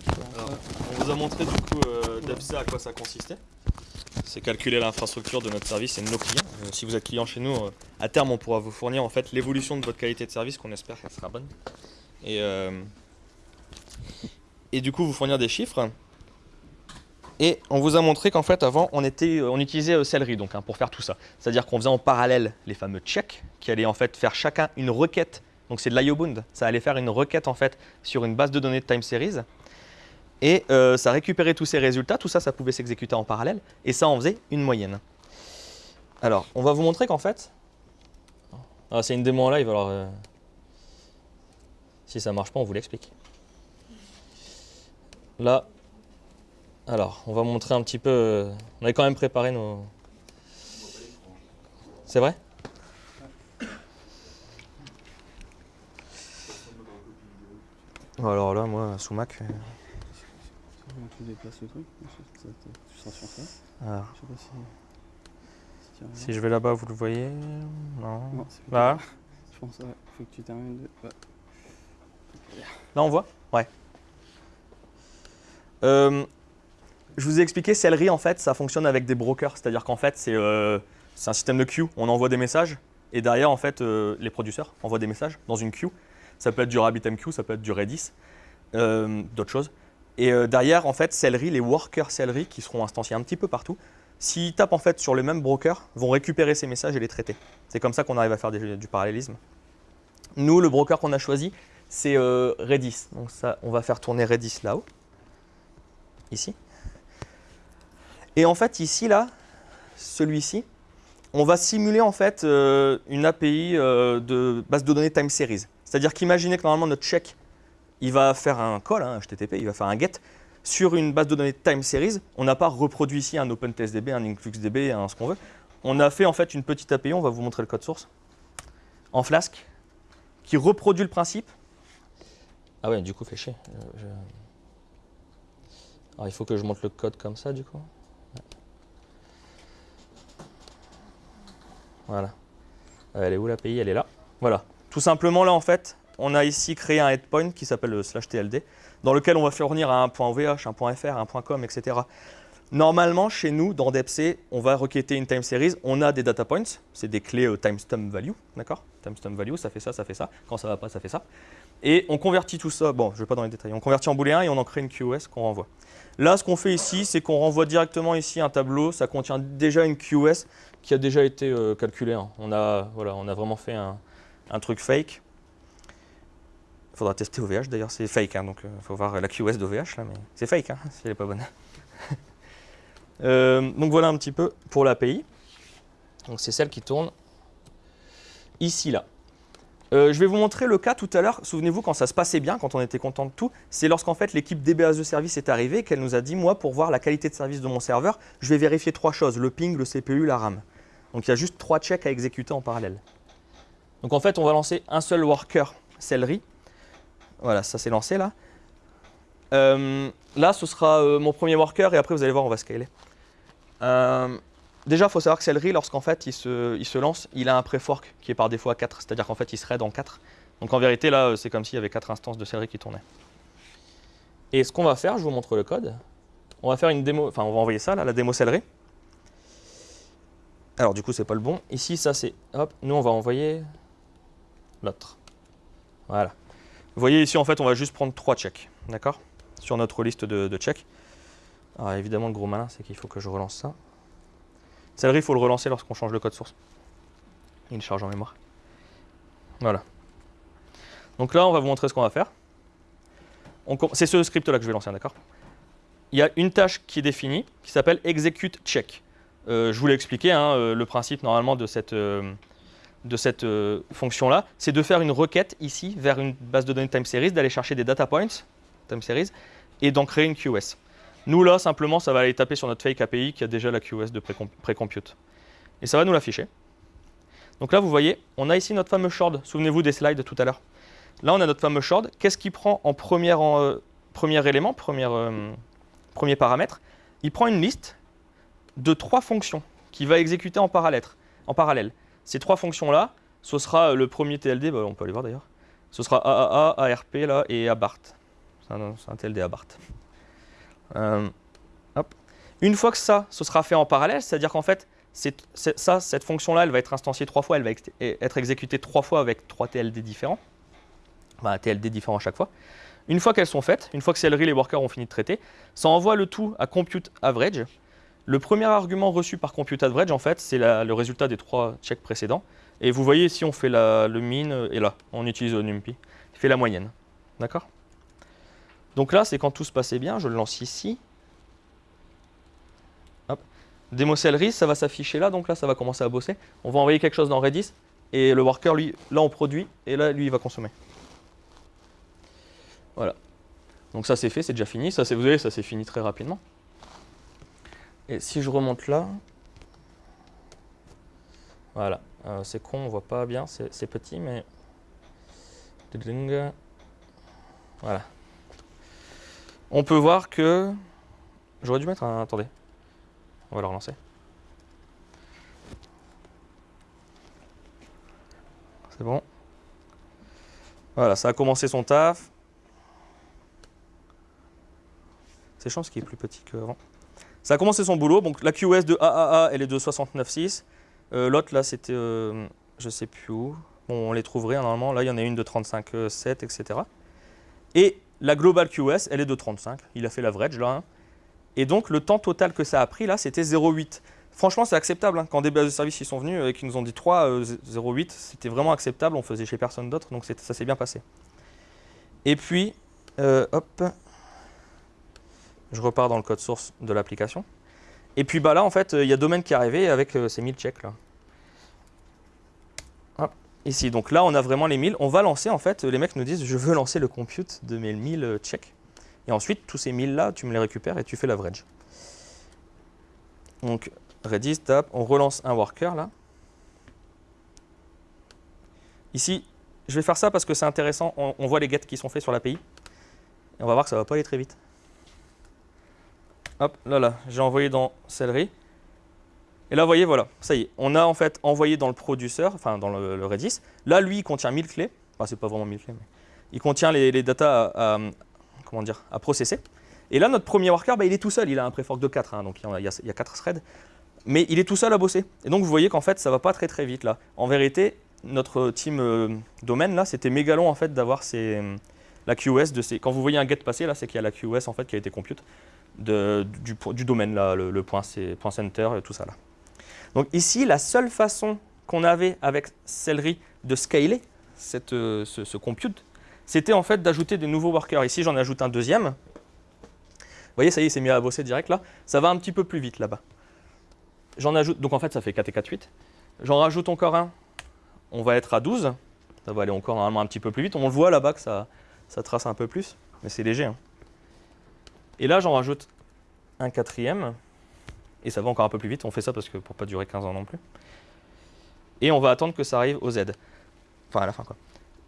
S1: On vous a montré du coup euh, à quoi ça consistait. C'est calculer l'infrastructure de notre service et de nos clients. si vous êtes client chez nous, à terme on pourra vous fournir en fait l'évolution de votre qualité de service qu'on espère qu'elle sera bonne. Et et du coup vous fournir des chiffres. Et on vous a montré qu'en fait avant on, était, on utilisait euh, Celery donc, hein, pour faire tout ça. C'est-à-dire qu'on faisait en parallèle les fameux checks qui allaient en fait faire chacun une requête. Donc c'est de l'IOBound. Ça allait faire une requête en fait sur une base de données de time series. Et euh, ça récupérait tous ces résultats. Tout ça, ça pouvait s'exécuter en parallèle. Et ça en faisait une moyenne. Alors, on va vous montrer qu'en fait... Ah, c'est une démo en live, alors... Euh, si ça marche pas, on vous l'explique. Là, alors, on va montrer un petit peu... Euh, on avait quand même préparé nos... C'est vrai? Alors là, moi, sous Mac... Euh, tu déplaces le truc? Tu seras sur ça. Alors. Je sais pas si... Si je vais là-bas, vous le voyez? Non. non là. Je pense qu'il faut que tu termines de... Là, on voit? Ouais. Euh, je vous ai expliqué, Celery, en fait, ça fonctionne avec des brokers. C'est-à-dire qu'en fait, euh, c'est un système de queue. On envoie des messages et derrière, en fait, euh, les producteurs envoient des messages dans une queue. Ça peut être du RabbitMQ, ça peut être du Redis, d'autres choses. Et derrière, en fait, Celery, les workers Celery, qui seront instanciés un petit peu partout, s'ils tapent en fait sur le même broker, vont récupérer ces messages et les traiter. C'est comme ça qu'on arrive à faire du parallélisme. Nous, le broker qu'on a choisi, c'est Redis. Donc ça, on va faire tourner Redis là-haut ici. Et en fait, ici, là, celui-ci, on va simuler en fait euh, une API euh, de base de données time series. C'est-à-dire qu'imaginez que normalement notre check, il va faire un call, un hein, HTTP, il va faire un get sur une base de données time series. On n'a pas reproduit ici un OpenTestDB, un InfluxDB, un ce qu'on veut. On a fait en fait une petite API, on va vous montrer le code source, en Flask, qui reproduit le principe. Ah ouais, du coup, fait chier. Euh, alors il faut que je monte le code comme ça du coup. Voilà. Elle est où l'API Elle est là. Voilà. Tout simplement là en fait, on a ici créé un headpoint qui s'appelle le slash TLD, dans lequel on va fournir un point .vh, un point .fr, un .com, etc. Normalement, chez nous, dans DEPC, on va requêter une time series. On a des data points, c'est des clés euh, timestamp value, d'accord? Timestamp value, ça fait ça, ça fait ça. Quand ça va pas, ça fait ça. Et on convertit tout ça, bon, je ne vais pas dans les détails, on convertit en booléen et on en crée une QoS qu'on renvoie. Là, ce qu'on fait ici, c'est qu'on renvoie directement ici un tableau. Ça contient déjà une QoS qui a déjà été euh, calculée. Hein. On, a, voilà, on a vraiment fait un, truc fake. Il faudra tester OVH d'ailleurs, c'est fake, hein, donc il euh, faut voir la QoS d'OVH là, mais c'est fake hein, si elle n'est pas bonne. Euh, donc voilà un petit peu pour l'API. Donc c'est celle qui tourne ici là. Euh, je vais vous montrer le cas tout à l'heure. Souvenez-vous, quand ça se passait bien, quand on était content de tout, c'est lorsqu'en fait l'équipe DBA de service est arrivée qu'elle nous a dit, moi, pour voir la qualité de service de mon serveur, je vais vérifier trois choses, le ping, le CPU, la RAM. Donc il y a juste trois checks à exécuter en parallèle. Donc en fait, on va lancer un seul worker celery. Voilà, ça s'est lancé là. Euh, là, ce sera euh, mon premier worker et après, vous allez voir, on va scaler. Euh, déjà, il faut savoir que Celery, lorsqu'en fait il se, se lance, il a un pré-fork qui est par défaut à 4, c'est-à-dire qu'en fait il serait dans 4. Donc en vérité, là, c'est comme s'il y avait 4 instances de Celery qui tournaient. Et ce qu'on va faire, je vous montre le code. On va faire une démo, enfin on va envoyer ça, là, la démo Celery. Alors du coup, c'est pas le bon. Ici, ça c'est, hop, nous on va envoyer l'autre. Voilà. Vous voyez ici, en fait, on va juste prendre 3 checks, d'accord? Sur notre liste de, de checks. Alors évidemment, le gros malin, c'est qu'il faut que je relance ça. Celery, il faut le relancer lorsqu'on change le code source. Il charge en mémoire. Voilà. Donc là, on va vous montrer ce qu'on va faire. C'est ce script-là que je vais lancer, d'accord? Il y a une tâche qui est définie, qui s'appelle execute check. Euh, je vous l'ai expliqué, hein, euh, le principe normalement de cette, euh, de cette fonction-là, c'est de faire une requête ici vers une base de données time series, d'aller chercher des data points, time series, et d'en créer une QoS. Nous là, simplement, ça va aller taper sur notre fake API qui a déjà la QoS de précom- précompute. Et ça va nous l'afficher. Donc là, vous voyez, on a ici notre fameux shard. Souvenez-vous des slides tout à l'heure. Là, on a notre fameux shard. Qu'est-ce qu'il prend en, première, en, euh, premier élément, première, euh, premier paramètre? Il prend une liste de trois fonctions qu'il va exécuter en parallèle. En parallèle. Ces trois fonctions-là, ce sera le premier TLD, bah, on peut aller voir d'ailleurs. Ce sera AAA, ARP là, et ABART. C'est un TLD ABART. Euh. Une fois que ça, ce sera fait en parallèle, c'est-à-dire qu'en fait, ça, cette fonction-là, elle va être instanciée trois fois, elle va être exécutée trois fois avec trois TLD différents. Un TLD différent à chaque fois. Une fois qu'elles sont faites, une fois que Celery, les workers ont fini de traiter, ça envoie le tout à compute average. Le premier argument reçu par compute average, en fait, c'est le résultat des trois checks précédents. Et vous voyez ici, on fait le min, et là, on utilise le NumPy. Il fait la moyenne. D'accord? Donc là, c'est quand tout se passait bien. Je le lance ici. Hop. Celery, ça va s'afficher là. Donc là, ça va commencer à bosser. On va envoyer quelque chose dans Redis. Et le worker, lui, là, on produit. Et là, lui, il va consommer. Voilà. Donc ça, c'est fait, c'est déjà fini. Ça, vous voyez, ça s'est fini très rapidement. Et si je remonte là, voilà, Euh, c'est con, on voit pas bien, c'est petit, mais voilà. On peut voir que j'aurais dû mettre un. Attendez, on va le relancer. C'est bon. Voilà, ça a commencé son taf. C'est chiant parce qu'il est plus petit qu'avant. Ça a commencé son boulot. Donc la QoS de AAA, elle est de 69.6. Euh, L'autre, là, c'était, euh, je sais plus où. Bon, on les trouverait hein, normalement. Là, il y en a une de 35.7, etc. Et la Global QoS, elle est de 35. Il a fait l'average là. hein. Et donc, le temps total que ça a pris là, c'était 0,8. Franchement, c'est acceptable. hein. Quand des bases de service ils sont venus et qu'ils nous ont dit 3, euh, 0,8, c'était vraiment acceptable. On faisait chez personne d'autre, donc ça s'est bien passé. Et puis, euh, hop, je repars dans le code source de l'application. Et puis bah là, en fait, il y a Domaine qui est arrivé avec euh, ces 1000 checks là. Ici, donc là, on a vraiment les 1000. On va lancer, en fait, les mecs nous disent, je veux lancer le compute de mes 1000 euh, checks. Et ensuite, tous ces 1000 là, tu me les récupères et tu fais l'average. Donc, Redis, tap, on relance un worker là. Ici, je vais faire ça parce que c'est intéressant. On, voit les gets qui sont faits sur l'API. Et on va voir que ça va pas aller très vite. Hop, là, là, j'ai envoyé dans Celery. Et là, vous voyez, voilà, ça y est. On a en fait envoyé dans le producer, enfin dans le, Redis. Là, lui, il contient 1000 clés. Enfin, c'est pas vraiment 1000 clés, mais il contient les, les datas à, comment dire, à processer. Et là, notre premier worker, bah, il est tout seul. Il a un préfork de 4, hein, donc il y, a, il y a- il y a 4 threads. Mais il est tout seul à bosser. Et donc, vous voyez qu'en fait, ça va pas très très vite là. En vérité, notre team euh, domaine là, c'était méga long en fait d'avoir la QoS de ces. Quand vous voyez un get passer là, c'est qu'il y a la QoS en fait qui a été compute du, domaine là, le, point, c'est- point center tout ça là. Donc ici, la seule façon qu'on avait avec Celery de scaler euh, ce, compute, c'était en fait d'ajouter des nouveaux workers. Ici, j'en ajoute un deuxième. Vous voyez, ça y est, c'est mis à bosser direct là. Ça va un petit peu plus vite là-bas. J'en ajoute, donc en fait, ça fait 4 et 4, 8. J'en rajoute encore un. On va être à 12. Ça va aller encore normalement un petit peu plus vite. On le voit là-bas que ça, ça trace un peu plus, mais c'est léger. hein. Et là, j'en rajoute un quatrième. Et ça va encore un peu plus vite. On fait ça parce que pour pas durer 15 ans non plus. Et on va attendre que ça arrive au Z. Enfin, à la fin, quoi.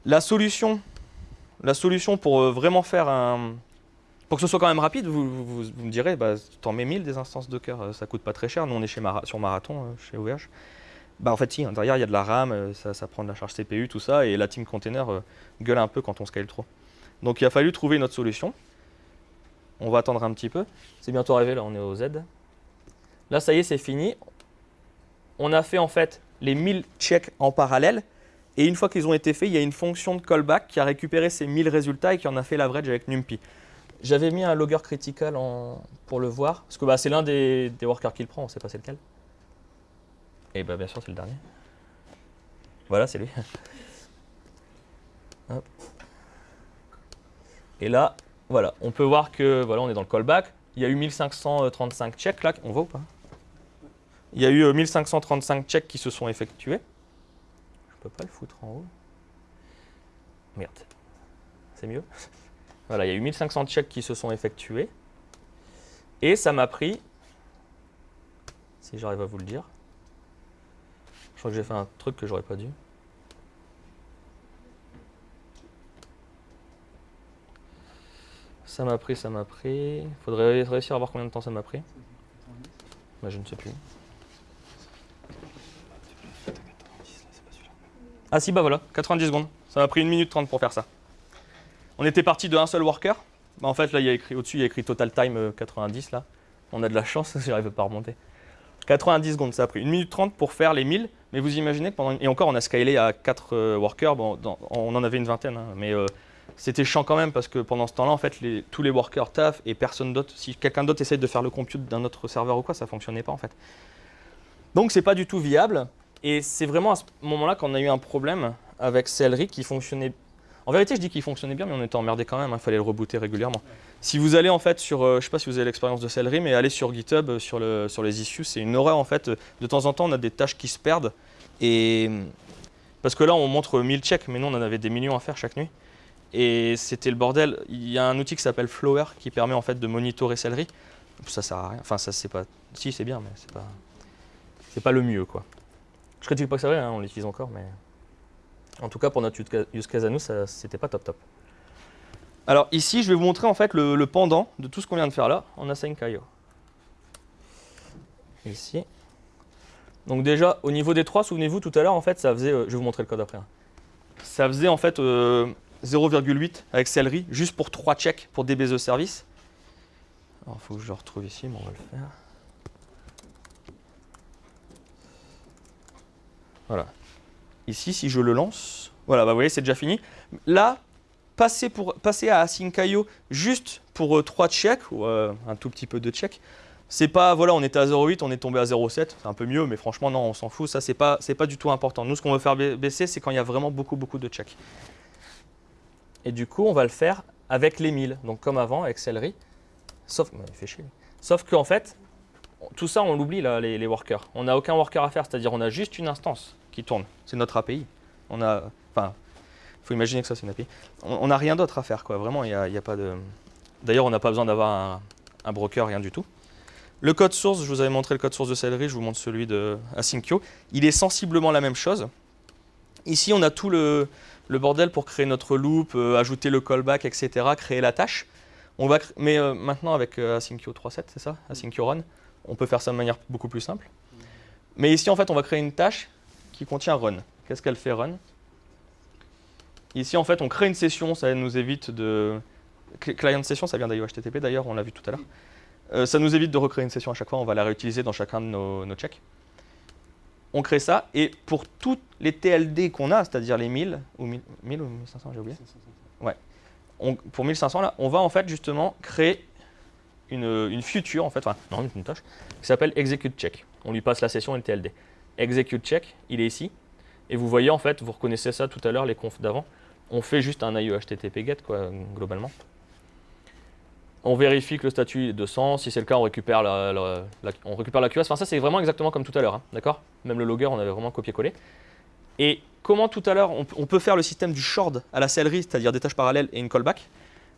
S1: La solution, la solution pour euh, vraiment faire un... Pour que ce soit quand même rapide, vous, me direz, bah, t'en mets 1000 des instances Docker, euh, ça coûte pas très cher. Nous, on est chez sur Marathon, euh, chez OVH. Bah, en fait, si, l'intérieur, il y a de la RAM, ça, prend de la charge CPU, tout ça, et la team container gueule un peu quand on scale trop. Donc, il a fallu trouver une autre solution. On va attendre un petit peu. C'est bientôt arrivé, là, on est au Z. Là, ça y est, c'est fini. On a fait, en fait, les 1000 checks en parallèle. Et une fois qu'ils ont été faits, il y a une fonction de callback qui a récupéré ces 1000 résultats et qui en a fait l'average avec NumPy. J'avais mis un logger critical pour le voir, parce que bah, c'est l'un des, workers qu'il prend, on ne sait pas c'est lequel. Et bah, bien sûr, c'est le dernier. Voilà, c'est lui. Et là, voilà, on peut voir que voilà, on est dans le callback. Il y a eu 1535 checks là, on voit ou pas? Il y a eu euh, 1535 checks qui se sont effectués. Je peux pas le foutre en haut. Merde. C'est mieux Voilà, il y a eu 1500 checks qui se sont effectués. Et ça m'a pris, si j'arrive à vous le dire, je crois que j'ai fait un truc que j'aurais pas dû. Ça m'a pris, ça m'a pris. Faudrait réussir à voir combien de temps ça m'a pris. Bah, je ne sais plus. Ah si, bah voilà, 90 secondes. Ça m'a pris 1 minute 30 pour faire ça. On était parti de un seul worker. Bah, en fait, là, écrit au-dessus, il y a écrit total time euh, 90 là. On a de la chance, j'arrive pas à remonter. 90 secondes, ça a pris 1 minute 30 pour faire les 1000. Mais vous imaginez pendant. Et encore, on a scalé à 4 workers. Bon, on en avait une vingtaine, hein, mais euh, c'était chiant quand même parce que pendant ce temps-là, en fait, tous les workers taffent et personne d'autre. Si quelqu'un d'autre essaye de faire le compute d'un autre serveur ou quoi, ça fonctionnait pas en fait. Donc, c'est pas du tout viable. Et c'est vraiment à ce moment-là qu'on a eu un problème avec Celery qui fonctionnait. En vérité, je dis qu'il fonctionnait bien, mais on était emmerdé quand même. Il fallait le rebooter régulièrement. Si vous allez en fait sur, euh, je sais pas si vous avez l'expérience de Celery, mais allez sur GitHub, euh, sur, le, sur les issues, c'est une horreur en fait. De temps en temps, on a des tâches qui se perdent. Et parce que là, on montre 1000 checks, mais nous, on en avait des millions à faire chaque nuit. Et c'était le bordel. Il y a un outil qui s'appelle Flower qui permet en fait de monitorer Celery. Ça sert à rien. Enfin, ça c'est pas. Si, c'est bien, mais c'est pas. C'est pas le mieux quoi. Je critique pas que c'est vrai, hein, on l'utilise encore, mais en tout cas pour notre use case- à nous, ça c'était pas top top. Alors ici, je vais vous montrer en fait le, pendant de tout ce qu'on vient de faire là en Async.io. Ici. Donc déjà, au niveau des trois, souvenez-vous tout à l'heure, en fait, ça faisait, euh, je vais vous montrer le code après. hein. Ça faisait en fait euh, 0,8 avec Celery, juste pour trois checks pour DBZ service. Alors il faut que je le retrouve ici, mais on va le faire. Voilà. Ici, si je le lance, voilà, bah, vous voyez, c'est déjà fini. Là, passer, pour, passer à Async.io juste pour euh, 3 checks, ou euh, un tout petit peu de checks, c'est pas, voilà, on était à 0,8, on est tombé à 0,7, c'est un peu mieux, mais franchement, non, on s'en fout, ça, c'est pas, pas du tout important. Nous, ce qu'on veut faire ba- baisser, c'est quand il y a vraiment beaucoup, beaucoup de checks. Et du coup, on va le faire avec les 1000, donc comme avant, avec Celery, sauf, bah, il fait chier, sauf qu'en fait, tout ça, on l'oublie, les, workers. On n'a aucun worker à faire, c'est-à-dire on a juste une instance qui tourne. C'est notre API. On a, enfin, il faut imaginer que ça, c'est une API. On n'a rien d'autre à faire, quoi. Vraiment, il n'y a, a pas de. D'ailleurs, on n'a pas besoin d'avoir un, broker, rien du tout. Le code source, je vous avais montré le code source de Celery, je vous montre celui de. Il est sensiblement la même chose. Ici, on a tout le, bordel pour créer notre loop, euh, ajouter le callback, etc., créer la tâche. On va, mais euh, maintenant, avec euh, Asyncio 3.7, c'est ça? Asyncio Run, on peut faire ça de manière beaucoup plus simple. Mais ici, en fait, on va créer une tâche qui contient run. Qu'est-ce qu'elle fait run? Ici, en fait, on crée une session, ça nous évite de... Cl- Client session, ça vient d'IOHTTP d'ailleurs, on l'a vu tout à l'heure. Euh, ça nous évite de recréer une session à chaque fois, on va la réutiliser dans chacun de nos, nos checks. On crée ça, et pour toutes les TLD qu'on a, c'est-à-dire les 1000, ou 1000, 1000 ou 1500, j'ai oublié, on- pour 1500 là, on va en fait justement créer une, future, en fait, enfin, non, une tâche, qui s'appelle execute check. On lui passe la session et le TLD. Execute check, il est ici. Et vous voyez, en fait, vous reconnaissez ça tout à l'heure, les confs d'avant. On fait juste un IE HTTP GET, quoi, globalement. On vérifie que le statut est 200. Si c'est le cas, on récupère la, la- on récupère la QoS. Enfin, ça, c'est vraiment exactement comme tout à l'heure, hein, d'accord? Même le logger, on avait vraiment copié-collé. Et comment tout à l'heure, on, peut faire le système du shard à la celery, c'est-à-dire des tâches parallèles et une callback?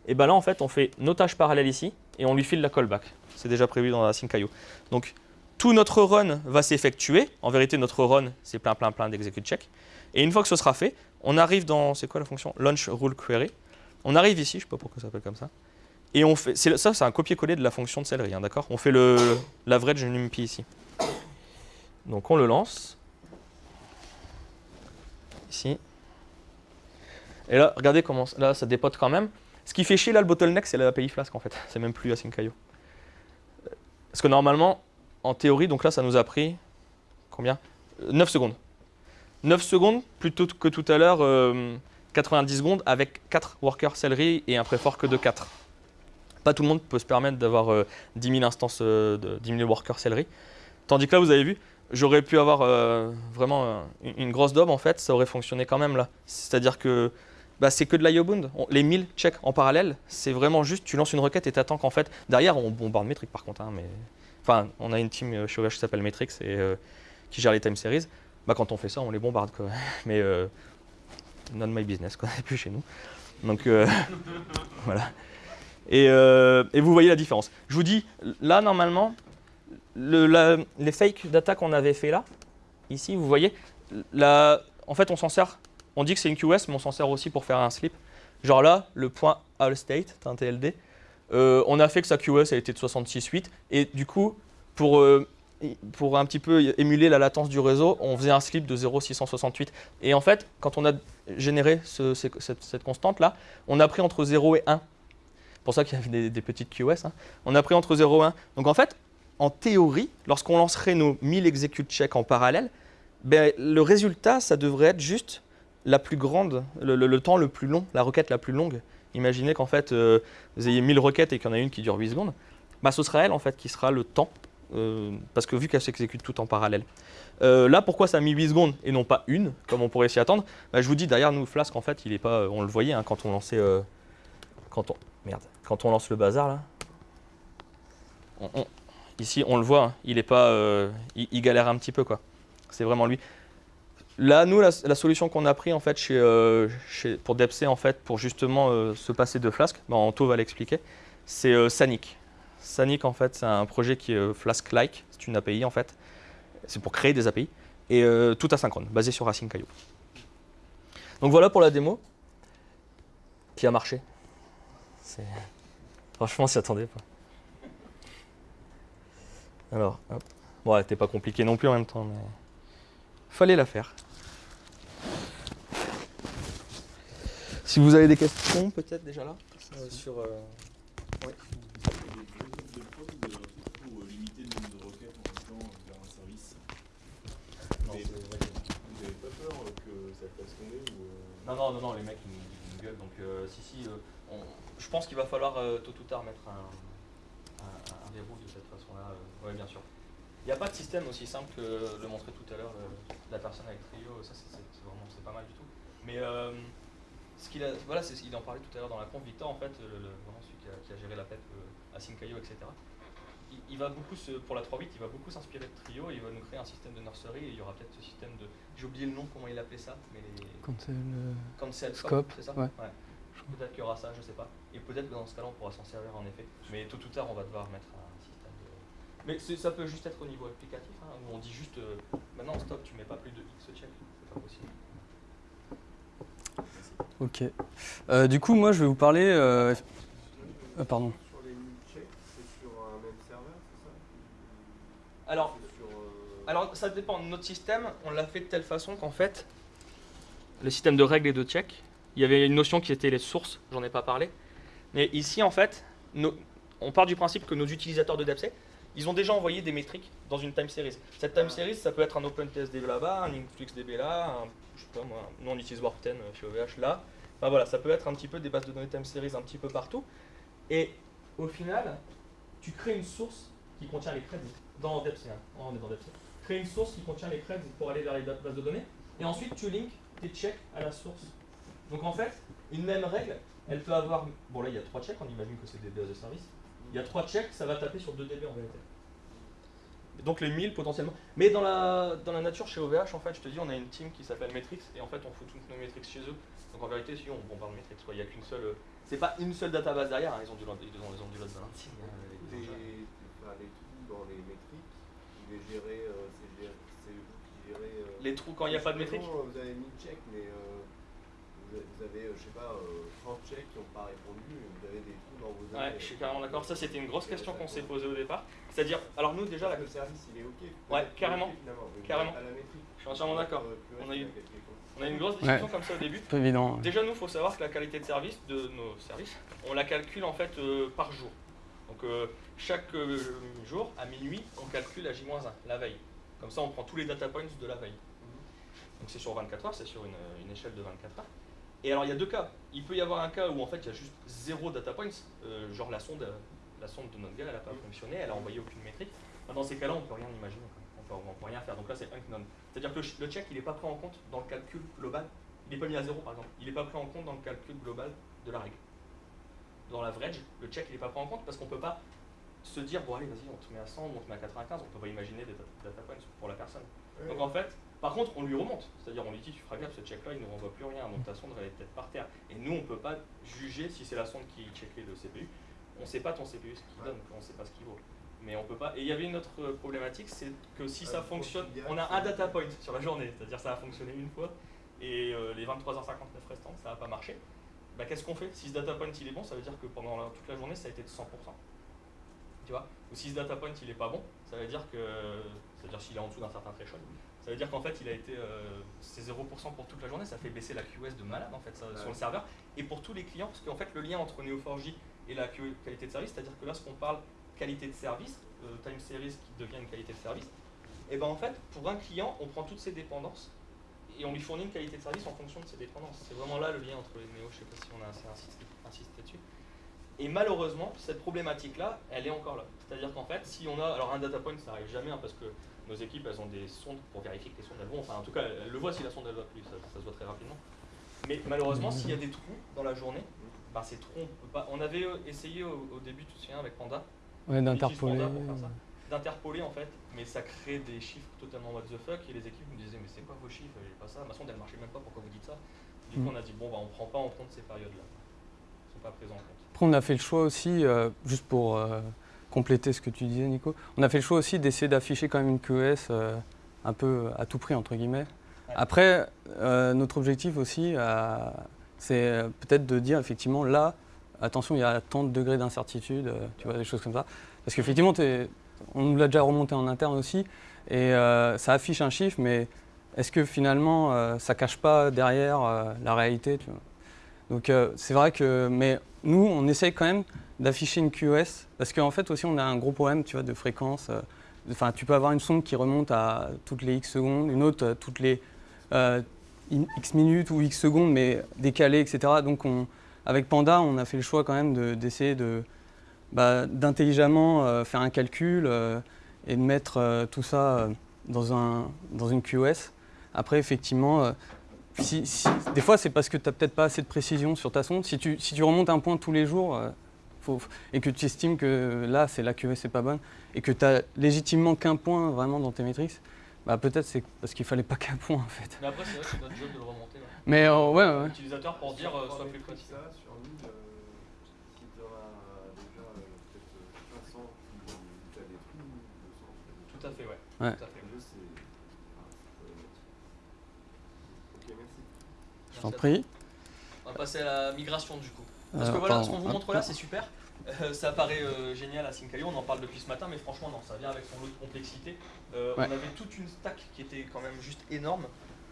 S1: Et bien là, en fait, on fait nos tâches parallèles ici et on lui file la callback. C'est déjà prévu dans la Sync.io. Donc, tout notre run va s'effectuer. En vérité, notre run, c'est plein, plein, plein d'execute check. Et une fois que ce sera fait, on arrive dans, c'est quoi la fonction? Launch Rule Query. On arrive ici, je ne sais pas pourquoi ça s'appelle comme ça. Et on fait, ça, c'est un copier-coller de la fonction de céleri, hein, d'accord? On fait l'average numpy ici. Donc on le lance. Ici. Et là, regardez comment là, ça dépote quand même. Ce qui fait chier là le bottleneck, c'est l'API Flask en fait. C'est même plus Async.io. Parce que normalement, en théorie, donc là, ça nous a pris combien? 9 secondes. 9 secondes plutôt que tout à l'heure 90 euh, secondes avec 4 workers celery et un préfork de 4. Pas tout le monde peut se permettre d'avoir 10 euh, 000 instances, euh, de 10 000 workers celery. Tandis que là, vous avez vu, j'aurais pu avoir vraiment une grosse dob en fait, ça aurait fonctionné quand même là. C'est-à-dire que bah, c'est que de l'IOBound. Les 1000 checks en parallèle, c'est vraiment juste, tu lances une requête et tu attends qu'en fait, derrière, on bombarde Metric par contre. Hein, mais... Enfin, on a une team euh, chez OVH qui s'appelle Metrix et euh, qui gère les time series. Bah, quand on fait ça, on les bombarde. Mais euh, not my business, quoi. plus chez nous. Donc voilà. Et, et, vous voyez la différence. Je vous dis, là, normalement, le, les fake data qu'on avait fait là, ici, vous voyez, là, en fait, on s'en sert on dit que c'est une QS, mais on s'en sert aussi pour faire un slip. Genre là, le point all state, un TLD, euh, on a fait que sa QS a été de 66.8. Et du coup, pour, euh, pour un petit peu émuler la latence du réseau, on faisait un slip de 0,668. Et en fait, quand on a généré cette, constante-là, on a pris entre 0 et 1. C'est pour ça qu'il y avait des, petites QS. Hein. On a pris entre 0 et 1. Donc en fait, en théorie, lorsqu'on lancerait nos 1000 execute checks en parallèle, ben, le résultat, ça devrait être juste la plus grande, le, temps le plus long, la requête la plus longue. Imaginez qu'en fait, euh, vous ayez 1000 requêtes et qu'il y en a une qui dure 8 secondes. Bah, ce sera elle en fait qui sera le temps, euh, parce que vu qu'elle s'exécute tout en parallèle. Euh, là, pourquoi ça a mis 8 secondes et non pas une, comme on pourrait s'y attendre? Bah, Je vous dis, derrière nous, Flask, en fait, il est pas, on le voyait hein, quand on lançait, quand on, merde, quand on lance le bazar là. ici, on le voit, hein, il est pas, il, galère un petit peu quoi. C'est vraiment lui. Là, nous, la, solution qu'on a pris en fait euh, pour Depsy, en fait, pour justement euh, se passer de Flask, ben, Anto va l'expliquer, c'est euh, Sanic. Sanic, en fait, c'est un projet qui est Flask-like, c'est une API en fait. C'est pour créer des API et tout asynchrone, basé sur Async.io. Donc voilà pour la démo qui a marché. Franchement, s'y attendait pas. Alors, hop. Bon, n'était pas compliquée non plus en même temps, mais fallait la faire. Si vous avez des questions, peut-être déjà là euh, sur. Euh... Oui. Non, non, non, non, les mecs ils nous, gueulent. Donc, euh, si, si, euh, on, je pense qu'il va falloir euh, tôt ou tard mettre un, un, un verrou de cette façon-là. oui, bien sûr. Il n'y a pas de système aussi simple que le montrer tout à l'heure, la personne avec Trio, ça c'est vraiment pas mal du tout. Mais euh, ce qu'il a, voilà, il en parlait tout à l'heure dans la conf, Victor en fait, le, vraiment celui qui a, qui a, géré la PEP euh, à Syncaio, etc. Il, va beaucoup, se, pour la 3.8, il va beaucoup s'inspirer de Trio, il va nous créer un système de nursery et il y aura peut-être ce système de, j'ai oublié le nom, comment il appelait ça, mais les...
S2: Cancel, Scope,
S1: c'est ça ouais. Peut-être qu'il y aura ça, je sais pas. Et peut-être que dans ce cas-là, on pourra s'en servir en effet. Mais tôt ou tard, on va devoir mettre mais ça peut juste être au niveau applicatif, hein, où on dit juste euh, maintenant stop, tu mets pas plus de X check, c'est pas possible.
S2: Ok. Euh, du coup, moi je vais vous parler. Euh, euh pardon.
S3: Sur les checks, c'est sur un même serveur, c'est
S1: ça? Alors, alors, ça dépend. Notre système, on l'a fait de telle façon qu'en fait, le système de règles et de check, il y avait une notion qui était les sources, j'en ai pas parlé. Mais ici, en fait, on part du principe que nos utilisateurs de DevSec, ils ont déjà envoyé des métriques dans une time series. Cette time series, ça peut être un OpenTSD là-bas, un InfluxDB là, un, je sais pas moi, non, on utilise Warp 10 chez OVH là. Enfin voilà, ça peut être un petit peu des bases de données time series un petit peu partout. Et au final, tu crées une source qui contient les crédits dans DevC. Hein. On est dans DevC. Crée une source qui contient les crédits pour aller vers les bases de données. Et ensuite, tu links tes checks à la source. Donc en fait, une même règle, elle peut avoir. Bon, là, il y a trois checks, on imagine que c'est des bases de service. Il y a trois checks, ça va taper sur 2 dB en vérité. Donc les 1000 potentiellement. Mais dans la, dans la nature chez OVH, en fait, je te dis, on a une team qui s'appelle Metrix et en fait, on fout toutes nos Metrix chez eux. Donc en vérité, si on bombarde Metrix, quoi. il n'y a qu'une seule. C'est pas une seule database derrière, hein. ils ont du load, ils ont, ils ont du load balancing.
S3: Hein, les, les, trous dans les métriques, qui les gérez, euh, c'est géré- c'est vous qui gérez. euh,
S1: Les trous quand il n'y a pas de métrique
S3: Supposons, Vous avez 1000 checks, mais euh, vous avez, euh, je sais pas, euh, 30 checks qui n'ont pas répondu, vous avez des trous dans vos
S1: Ouais, je suis carrément d'accord. Ça, c'était une grosse question qu'on s'est posée au départ. C'est-à-dire, alors nous déjà, la...
S3: Le service, il est OK.
S1: Ouais, carrément. Carrément. je suis entièrement d'accord.
S3: Euh,
S1: On a eu- On a eu une grosse discussion comme ça au début.
S2: C'est pas évident.
S1: Déjà, nous, il faut savoir que la qualité de service de nos services, on la calcule en fait euh, par jour. Donc, euh, chaque euh, jour, à minuit, on calcule la J-1, la veille. Comme ça, on prend tous les data points de la veille. Donc, c'est sur 24 heures, c'est sur une, une échelle de 24 heures. Et alors, il y a deux cas. Il peut y avoir un cas où en fait, il y a juste zéro data points, euh, genre la sonde, la sonde de notre gars, elle n'a pas fonctionné, elle a envoyé aucune métrique. Dans ces cas-là, on peut rien imaginer. On on peut rien faire. Donc là, c'est unknown. C'est-à-dire que le, ch- le check, il n'est pas pris en compte dans le calcul global. Il n'est pas mis à zéro, par exemple. Il n'est pas pris en compte dans le calcul global de la règle. Dans l'average, le check, il n'est pas pris en compte parce qu'on ne peut pas se dire, bon allez, vas-y, on te met à 100, on te met à 95. On ne peut pas imaginer des data points pour la personne. Donc en fait, par contre, on lui remonte. C'est-à-dire, on lui dit, tu feras gaffe, ce check-là, il ne renvoie plus rien. Donc ta sonde, elle est peut-être par terre. Et nous, on ne peut pas juger si c'est la sonde qui checkait le CPU. On ne sait pas ton CPU ce qu'il donne, on ne sait pas ce qu'il vaut. Mais on peut pas. Et il y avait une autre euh, problématique, c'est que si
S3: Ah,
S1: ça fonctionne, on a un data point sur la journée, c'est-à-dire ça a fonctionné une fois, et euh, les 23h59 restantes, ça n'a pas marché. Bah, qu'est-ce qu'on fait? Si ce data point il est bon, ça veut dire que pendant la- toute la journée, ça a été de 100%. Tu vois? Ou si ce data point il est pas bon, ça veut dire que. C'est-à-dire s'il est en dessous d'un certain threshold, ça veut dire qu'en fait il a été. euh, c'est 0% pour toute la journée, ça fait baisser la QoS de malade en fait ça, sur le serveur. Et pour tous les clients, parce qu'en fait le lien entre Neo4j et la qualité de service, c'est-à-dire que lorsqu'on parle qualité de service, euh, time series qui devient une qualité de service, et ben en fait pour un client on prend toutes ses dépendances et on lui fournit une qualité de service en fonction de ses dépendances. C'est vraiment là le lien entre les néo, je sais pas si on a assez insisté, insisté dessus. Et malheureusement, cette problématique-là, elle est encore là. C'est-à-dire qu'en fait, si on a. Alors, un data point, ça arrive jamais, hein, parce que nos équipes, elles ont des sondes pour vérifier que les sondes, elles vont. Enfin, en tout cas, elles le voient si la sonde, elle va plus, ça, ça se voit très rapidement. Mais malheureusement, s'il y a des trous dans la journée, bah, ces trous, on peut pas. On avait euh, essayé au, au début, tu te souviens, avec Panda,
S2: Ouais, d'interpoler.
S1: D'interpoler en fait, mais ça crée des chiffres totalement what the fuck, et les équipes me disaient, mais c'est quoi vos chiffres? J'ai pas ça, ma sonde, elle marchait même pas, pourquoi vous dites ça? Du coup,
S2: Mm.
S1: on a dit, bon, bah, on prend pas en compte ces périodes-là. Ils sont pas présents en compte.
S2: Après, on a fait le choix aussi, euh, juste pour euh, compléter ce que tu disais, Nico, on a fait le choix aussi d'essayer d'afficher quand même une QoS euh, un peu à tout prix, entre guillemets. Après, euh, notre objectif aussi, euh, c'est euh, peut-être de dire effectivement là, attention, il y a tant de degrés d'incertitude, euh, tu vois, des choses comme ça. Parce qu'effectivement, on nous l'a déjà remonté en interne aussi, et euh, ça affiche un chiffre, mais est-ce que finalement, euh, ça cache pas derrière euh, la réalité tu vois? Donc euh, c'est vrai que, mais nous, on essaye quand même d'afficher une QoS, parce qu'en fait aussi, on a un gros problème, tu vois, de fréquence. euh, Enfin, tu peux avoir une sonde qui remonte à toutes les X secondes, une autre euh, toutes les euh, X minutes ou X secondes, mais décalées, etc. Donc, on, avec Panda, on a fait le choix quand même de- d'essayer de, bah, d'intelligemment faire un calcul et de mettre tout ça dans, dans une QoS. Après, effectivement, si, si- des fois, c'est parce que tu n'as peut-être pas assez de précision sur ta sonde. Si tu, si tu remontes un point tous les jours euh, faut- et que tu estimes que là, c'est la n'est pas bonne et que tu as légitimement qu'un point vraiment dans tes métriques, bah, peut-être c'est parce qu'il fallait pas qu'un point en fait.
S1: Mais après, c'est vrai que c'est notre job de le remonter. ouais.
S2: Mais euh, ouais, ouais.
S1: L'utilisateur pour dire, euh, sois plus précis.
S3: ça, sur 1000, si tu en as déjà peut-être 500 qui tu as des trous, 200.
S1: Tout à fait, ouais.
S2: Ouais.
S1: Tout à fait.
S3: Le jeu, c'est. ah, c'est problématique. Ok, merci.
S2: Je t'en prie.
S1: On va passer à la migration du coup. Parce
S2: Euh,
S1: que voilà, ce qu'on vous montre là, c'est super. Euh, ça paraît euh, génial à Syncaio, on en parle depuis ce matin, mais franchement non, ça vient avec son lot de complexité. Euh,
S2: Ouais.
S1: On avait toute une stack qui était quand même juste énorme,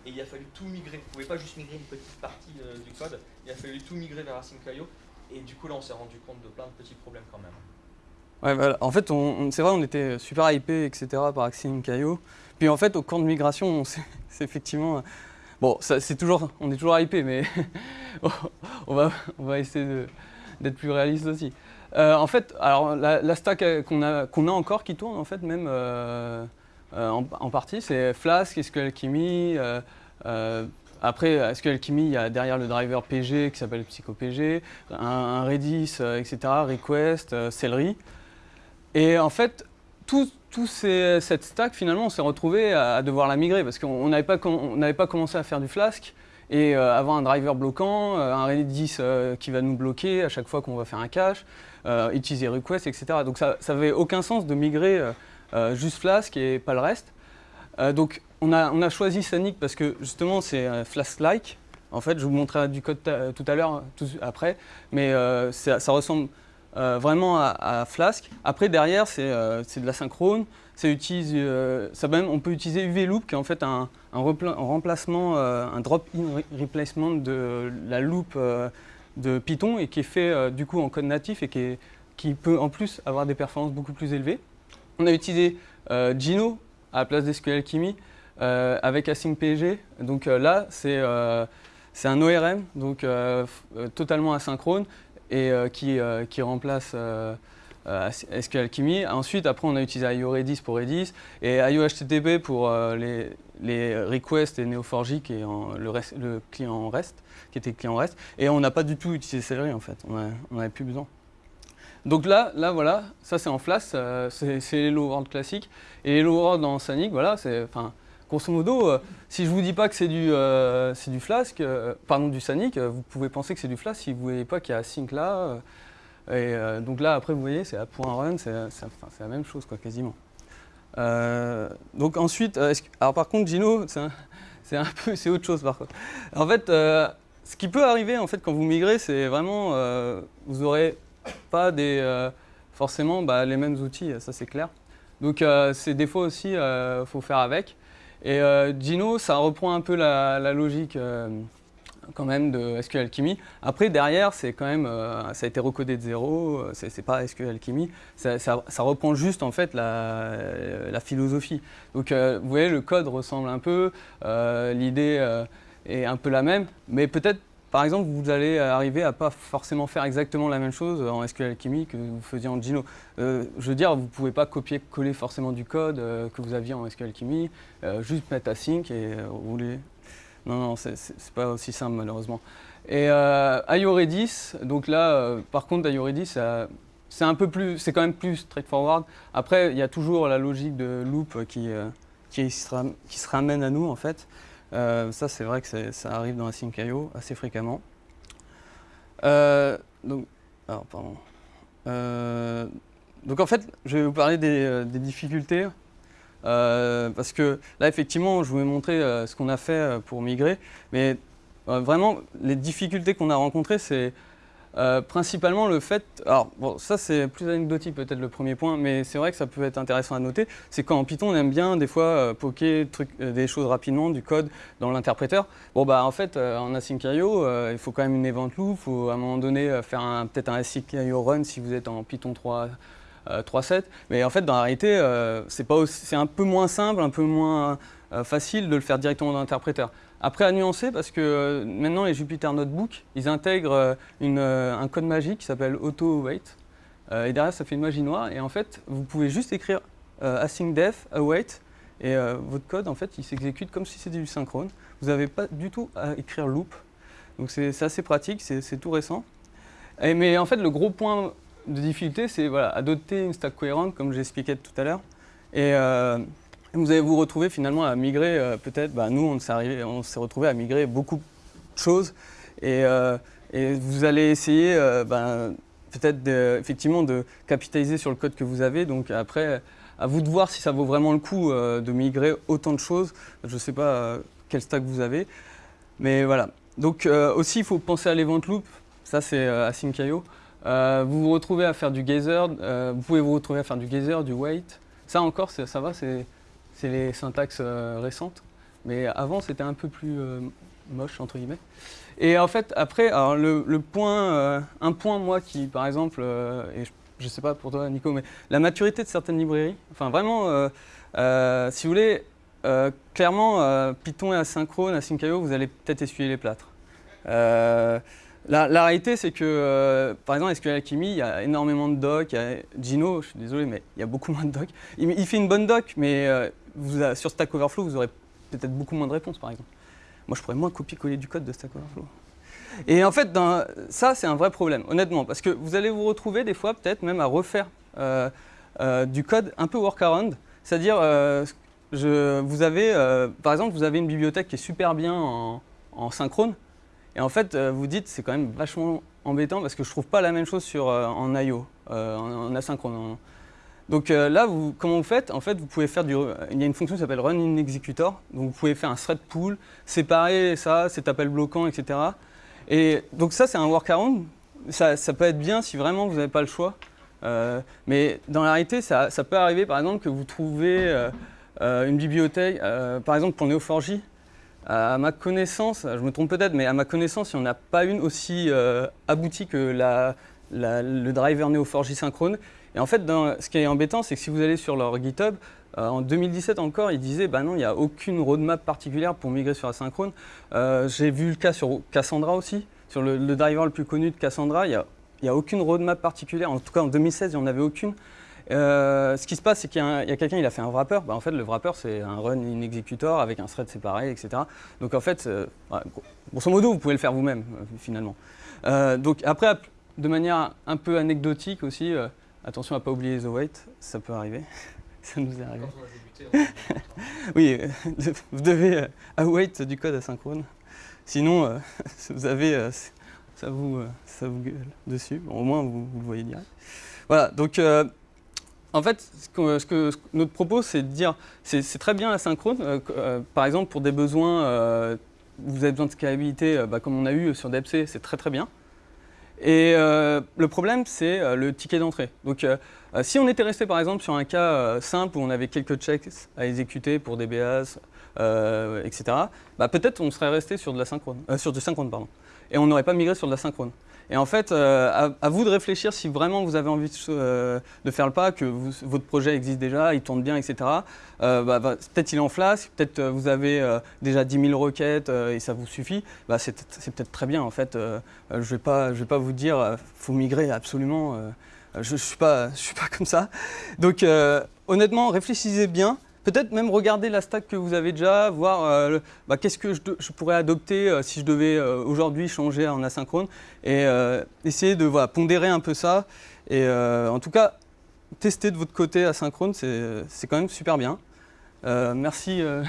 S1: et il a fallu tout migrer. Vous pouvez pas juste migrer une petite partie du code, il a fallu tout migrer vers Syncaio, et du coup là on s'est rendu compte de plein de petits problèmes quand même.
S2: Ouais. En fait, on, on- c'est vrai, on était super hypé, etc. par Caillot. Puis en fait, au camp de migration, on s'est- c'est effectivement. Bon, toujours, on est toujours hypé, mais on, va, on va essayer d'être plus réaliste aussi. Euh, en fait, alors la, stack euh, qu'on a, a encore qui tourne, en fait, même euh, en, partie, c'est Flask, SQL euh, après, SQL Alchemy, il y a derrière le driver PG qui s'appelle PsychoPG, un, un Redis, etc., Request, Celery. Et en fait, tout, tout ces- cette stack, finalement, on s'est retrouvé à, devoir la migrer parce qu'on on n'avait pas, on pas commencé à faire du Flask et euh, avoir un driver bloquant, euh, un Redis euh, qui va nous bloquer à chaque fois qu'on va faire un cache, utiliser request, etc. Donc ça n'avait aucun sens de migrer juste Flask et pas le reste. Donc on a, on a choisi Sonic parce que justement c'est Flask-like. En fait, je vous montrerai du code tout à l'heure, après, mais ça, ça ressemble euh, vraiment à, à Flask. Après derrière c'est euh, de la synchrone. Ça utilise, euh, ça même, on peut utiliser UV Loop qui est en fait un, remplacement, euh, un drop-in re- replacement de la loop euh, de Python et qui est fait du coup en code natif et qui, qui peut en plus avoir des performances beaucoup plus élevées. On a utilisé Gino à la place d'SQL Kimi avec Async PG. Donc là, c'est c'est un ORM, donc totalement asynchrone et euh, qui, euh, qui remplace euh, SQL Kimi. Ensuite, après, on a utilisé IO Redis pour Redis et IO HTTP pour les, les requests et Neo4j qui est en- le, rest- client REST, qui était client REST. Et on n'a pas du tout utilisé Celery en fait, on n'avait plus besoin. Donc là, là voilà, ça c'est en Flask, c'est c'est Hello World classique. Et Hello World en Sanic, voilà, c'est, grosso modo, euh, si je vous dis pas que c'est du, euh, du Flask, euh, pardon, du Sanic, euh, vous pouvez penser que c'est du Flask si vous voyez pas qu'il y a Sync là. et donc là, après, vous voyez, c'est pour un run, c'est la même chose, quoi, quasiment. Donc ensuite, alors par contre, Gino, c'est un, peu, c'est autre chose par contre. En fait, ce qui peut arriver en fait quand vous migrez, c'est vraiment, vous aurez pas des, forcément bah, les mêmes outils, ça c'est clair. Donc c'est des fois aussi, il faut faire avec. Et euh, Gino, ça reprend un peu la, logique euh, quand même de SQL Alchemy. Après, derrière, c'est euh, ça a été recodé de zéro, c'est pas SQL Alchemy. Ça, reprend juste en fait la, philosophie. Donc vous voyez, le code ressemble un peu, l'idée est un peu la même, mais peut-être par exemple, vous allez arriver à pas forcément faire exactement la même chose en SQL Alchemy que vous faisiez en Gino. Euh, je veux dire, vous ne pouvez pas copier-coller forcément du code euh, que vous aviez en SQL Alchemy, euh, juste mettre async et euh, rouler. Non, non, c'est pas aussi simple malheureusement. Et euh, IO Redis, donc là, par contre, IO Redis, ça- c'est un peu plus, c'est quand même plus straightforward. Après, il y a toujours la logique de loop qui, qui se ramène à nous en fait. Euh, ça, c'est vrai que ça arrive dans Async.io assez fréquemment. Euh, donc, pardon. Euh, donc, en fait, je vais vous parler des, difficultés. parce que là, effectivement, je vous ai montré ce qu'on a fait pour migrer. Mais vraiment, les difficultés qu'on a rencontrées, c'est euh, principalement le fait. Alors, bon, ça, c'est plus anecdotique, peut-être le premier point, mais c'est vrai que ça peut être intéressant à noter. C'est quand en Python, on aime bien, des fois, euh, poker truc- euh, des choses rapidement, du code dans l'interpréteur. Bon, bah, en fait, euh, en async.io, il faut quand même une event loop. Il faut à un moment donné faire peut-être un async.io run si vous êtes en Python 3. euh, 3.7, mais en fait dans la réalité c'est un peu moins simple, un peu moins facile de le faire directement dans l'interpréteur. Après à nuancer parce que euh, maintenant les Jupyter Notebook ils intègrent euh, une, euh, un code magique qui s'appelle auto await euh, et derrière ça fait une magie noire et en fait vous pouvez juste écrire euh, async def await et votre code en fait il s'exécute comme si c'était du synchrone. Vous n'avez pas du tout à écrire loop donc c'est assez pratique, c'est tout récent. Mais en fait le gros point de difficulté, c'est voilà, adopter une stack cohérente, comme j'expliquais tout à l'heure. Et vous allez vous retrouver finalement à migrer, euh, peut-être, bah, nous, on s'est retrouvé à migrer beaucoup de choses. Et, euh, vous allez essayer, euh, ben, peut-être, effectivement, de capitaliser sur le code que vous avez. Donc après, à vous de voir si ça vaut vraiment le coup de migrer autant de choses. Je ne sais pas quel stack vous avez. Mais voilà. Donc aussi, il faut penser à l'event loop. Ça, c'est Async.io. Vous vous retrouvez à faire du euh, vous pouvez vous retrouver à faire du geyser, du wait. Ça encore, ça va, c'est c'est les syntaxes euh, récentes. Mais avant, c'était un peu plus euh, moche, entre guillemets. Et en fait, après, alors le, point, euh, un point, moi, qui, par exemple, et je sais pas pour toi, Nico, mais la maturité de certaines librairies, enfin vraiment, si vous voulez, clairement, Python et Asynchrone, Async.io, vous allez peut-être essuyer les plâtres. La, réalité, c'est que, par exemple, SQL Alchemy, il y a énormément de docs. Gino, je suis désolé, mais il y a beaucoup moins de docs. Il, il fait une bonne doc, mais sur Stack Overflow, vous aurez peut-être beaucoup moins de réponses, par exemple. Moi, je pourrais moins copier-coller du code de Stack Overflow. Et en fait, ça, c'est un vrai problème, honnêtement, parce que vous allez vous retrouver des fois, peut-être même à refaire euh, euh, du code un peu workaround. C'est-à-dire, euh, par exemple, vous avez une bibliothèque qui est super bien en, synchrone, et en fait, vous dites, c'est quand même vachement embêtant parce que je trouve pas la même chose sur, en I.O., en, en asynchrone. Donc euh, là, comment vous faites? En fait, vous pouvez faire du. Il y a une fonction qui s'appelle run in executor. Donc vous pouvez faire un thread pool, séparer ça, cet appel bloquant, etc. Et donc ça, c'est un workaround. Ça, ça peut être bien si vraiment vous n'avez pas le choix. Euh, mais dans la réalité, ça, ça peut arriver, par exemple, que vous trouvez euh, une bibliothèque, par exemple pour Neo4j. À ma connaissance, je me trompe peut-être, mais à ma connaissance, il n'y en a pas une aussi aboutie que la- le driver Neo4j synchrone. Et en fait, ce qui est embêtant, c'est que si vous allez sur leur GitHub, euh, en 2017 encore, ils disaient bah non, il n'y a aucune roadmap particulière pour migrer sur asynchrone. Euh, J'ai vu le cas sur Cassandra aussi, sur le, driver le plus connu de Cassandra, il n'y a, a aucune roadmap particulière. En tout cas, en 2016, il n'y en avait aucune. Euh, ce qui se passe, c'est qu'il y a, quelqu'un, il a fait un wrapper. Bah, en fait, le wrapper, c'est un run in executor avec un thread séparé, etc. Donc en fait, grosso modo, vous pouvez le faire vous-même, finalement. Donc après, ap- de manière un peu anecdotique aussi, euh, attention à ne pas oublier les await, ça peut arriver. ça nous est arrivé. Oui, euh, vous devez euh, await du code asynchrone. Sinon, euh, vous avez, euh, ça, vous, euh, ça vous gueule dessus. Bon, au moins, vous, vous le voyez direct. Voilà, donc euh, en fait, ce que, ce notre propos, c'est de dire, c'est très bien euh, euh, par exemple, pour des besoins, euh, vous avez besoin de scalabilité, euh, bah, comme on a eu sur DepC, c'est très très bien. Et euh, le problème, c'est euh, le ticket d'entrée. Donc, euh, si on était resté par exemple sur un cas simple où on avait quelques checks à exécuter pour des etc., bah, peut-être on serait resté sur de la synchrone, sur du synchrone. Et on n'aurait pas migré sur de la synchrone. Et en fait, euh, à, vous de réfléchir si vraiment vous avez envie de, euh, faire le pas, que votre projet existe déjà, il tourne bien, etc. Euh, bah, peut-être il est en flasque, peut-être vous avez déjà 10 000 requêtes et ça vous suffit. Bah, c'est peut-être très bien en fait. Je ne vais, pas- vous dire euh, faut migrer absolument. je ne suis, pas- comme ça. Donc honnêtement, réfléchissez bien. Peut-être même regarder la stack que vous avez déjà, voir euh, bah, qu'est-ce que je, de- je pourrais adopter euh, si je devais euh, aujourd'hui changer en asynchrone et euh, essayer de voilà, pondérer un peu ça. Et euh, en tout cas, tester de votre côté asynchrone, c'est c'est quand même super bien. Euh, merci, euh,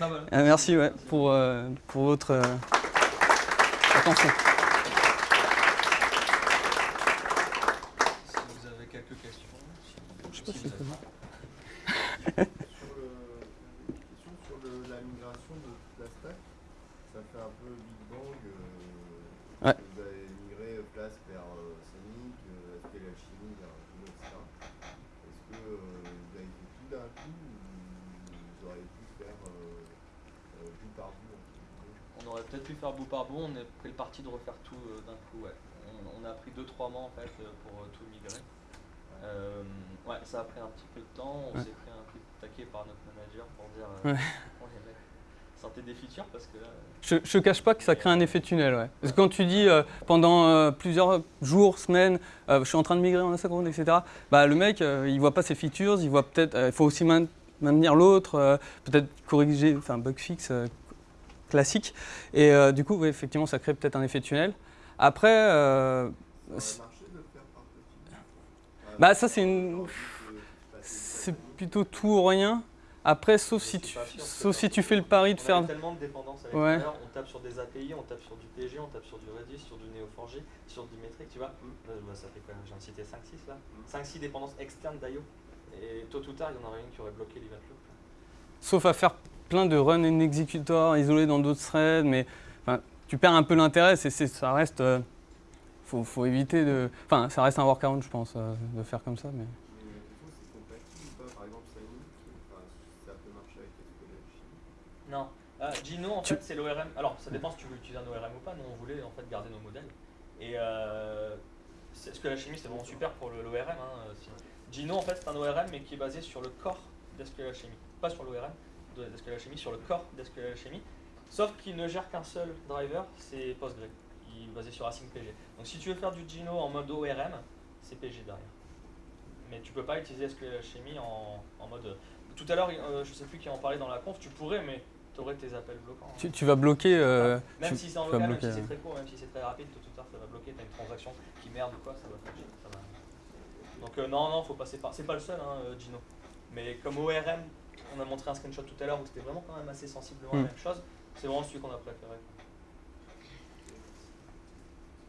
S1: Non, voilà.
S2: euh, merci ouais, pour, euh, pour votre euh, attention.
S1: Si vous avez quelques questions. si-
S2: Je sais pas
S1: si vous avez-
S2: bon.
S3: Sur le, une question sur le- la migration de toute la stack, ça fait un peu Big Bang. euh,
S2: Ouais.
S3: Vous avez migré place vers euh, Sonic, euh, SQL Alchemy, vers Juno, etc. Est-ce que euh, vous avez fait tout d'un coup ou vous auriez pu faire euh, euh, bout par bout entre guillemets
S1: On aurait peut-être pu faire bout par bout, on a pris le parti de refaire tout euh, d'un coup, ouais. On, on a pris 2-3 mois en fait euh, pour euh, tout migrer. Euh, ouais, ça a pris un petit peu de temps, on
S2: Ouais.
S1: s'est pris un de taquet par notre manager pour dire euh,
S2: Ouais.
S1: bon, les mecs, sortez des features parce que là,
S2: Je ne cache pas que ça crée un effet tunnel. Ouais. Parce que quand tu dis euh, pendant plusieurs jours, semaines, je suis en train de migrer en asynchrone, etc., bah, le mec, il voit pas ses features, il voit peut-être, il faut aussi main- maintenir l'autre, peut-être corriger, enfin bug fix classique. Et euh, du coup, ouais, effectivement, ça crée peut-être un effet tunnel. Après, euh,
S3: Ça bout
S2: bah, ça c'est une,
S3: euh,
S2: c'est plutôt tout ou rien. Après, sauf si tu,
S1: sûr,
S2: sauf si tu fais le pari de
S1: on
S2: faire.
S1: tellement de dépendances à
S2: Ouais.
S1: on tape sur des API, on tape sur du PG, on tape sur du Redis, sur du Neo4j, sur du Metric, tu vois.
S3: Mm.
S1: Là, bah, ça fait quoi J'en cité 5-6 là 5-6 dépendances externes d'IO. Et tôt ou tard, il y en aurait une qui aurait bloqué l'event loop.
S2: sauf à faire plein de run and executor isolés dans d'autres threads, mais enfin, tu perds un peu l'intérêt, ça reste, euh, faut, faut éviter de, enfin, ça reste un workaround, je pense, euh, de faire comme ça, mais.
S1: Non. Euh, Gino, en
S2: Tu-
S1: fait, c'est l'ORM. Alors, ça dépend si tu veux utiliser un ORM ou pas. Nous, on voulait en fait garder nos modèles. Et euh, ce que la chimie, c'est vraiment super pour l'ORM. Hein, euh, Gino, en fait, c'est un ORM, mais qui est basé sur le corps d'SQL Alchemy. Pas sur l'ORM sur le corps Alchemy. Sauf qu'il ne gère qu'un seul driver, c'est Postgre, qui est basé sur Async PG. Donc, si tu veux faire du Gino en mode ORM, c'est PG derrière. Mais tu peux pas utiliser SQL Alchemy en, en mode. Tout à l'heure, euh, je sais plus qui en parlait dans la conf, tu pourrais, mais tu aurais tes appels bloquants. hein.
S2: Tu, tu vas bloquer. euh,
S1: Même
S2: tu-
S1: si c'est en
S2: tu
S1: local, même
S2: bloquer,
S1: si c'est très court, même si c'est très rapide, tôt ou tard ça va bloquer, t'as une transaction qui merde ou quoi, ça va ça va. Donc euh, non, non, faut passer par. C'est pas le seul, hein, euh, Gino. Mais comme ORM, on a montré un screenshot tout à l'heure où c'était vraiment quand même assez sensiblement la même chose, c'est vraiment celui qu'on a préféré.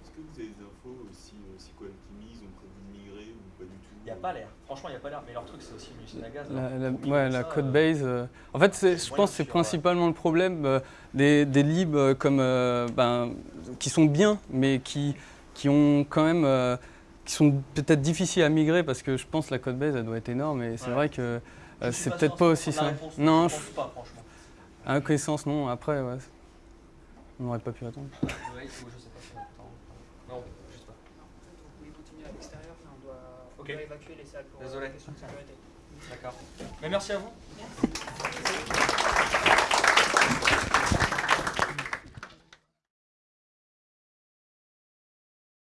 S4: Est-ce que vous avez des infos si, euh, si Quantimis ont prévu de migrer ou pas du tout
S1: n'y a pas l'air. Franchement, il n'y a pas l'air. Mais leur truc, c'est aussi une usine à gaz.
S2: La,
S1: hein.
S2: la- ouais, la
S1: ça,
S2: code
S1: euh,
S2: base. euh, en fait, je pense que c'est
S1: euh,
S2: principalement le problème euh, des, des libs euh, comme, euh, ben, qui sont bien, mais qui, qui ont quand même. euh, qui sont peut-être difficiles à migrer parce que je pense que la code base elle doit être énorme et c'est
S1: Ouais.
S2: vrai que euh, c'est
S1: sûr
S2: peut-être pas
S1: 100%
S2: aussi
S1: réponse,
S2: Non,
S1: je
S2: je-
S1: pense pas, franchement.
S2: à connaissance, non. Après, ouais, on n'aurait pas pu attendre.
S1: Ouais, ou je sais pas si on peut- Non, je sais pas.
S5: Vous pouvez continuer à l'extérieur, enfin, on doit, on doit évacuer les salles pour
S1: Désolé.
S5: euh, question de sécurité.
S1: D'accord. Mais merci à vous.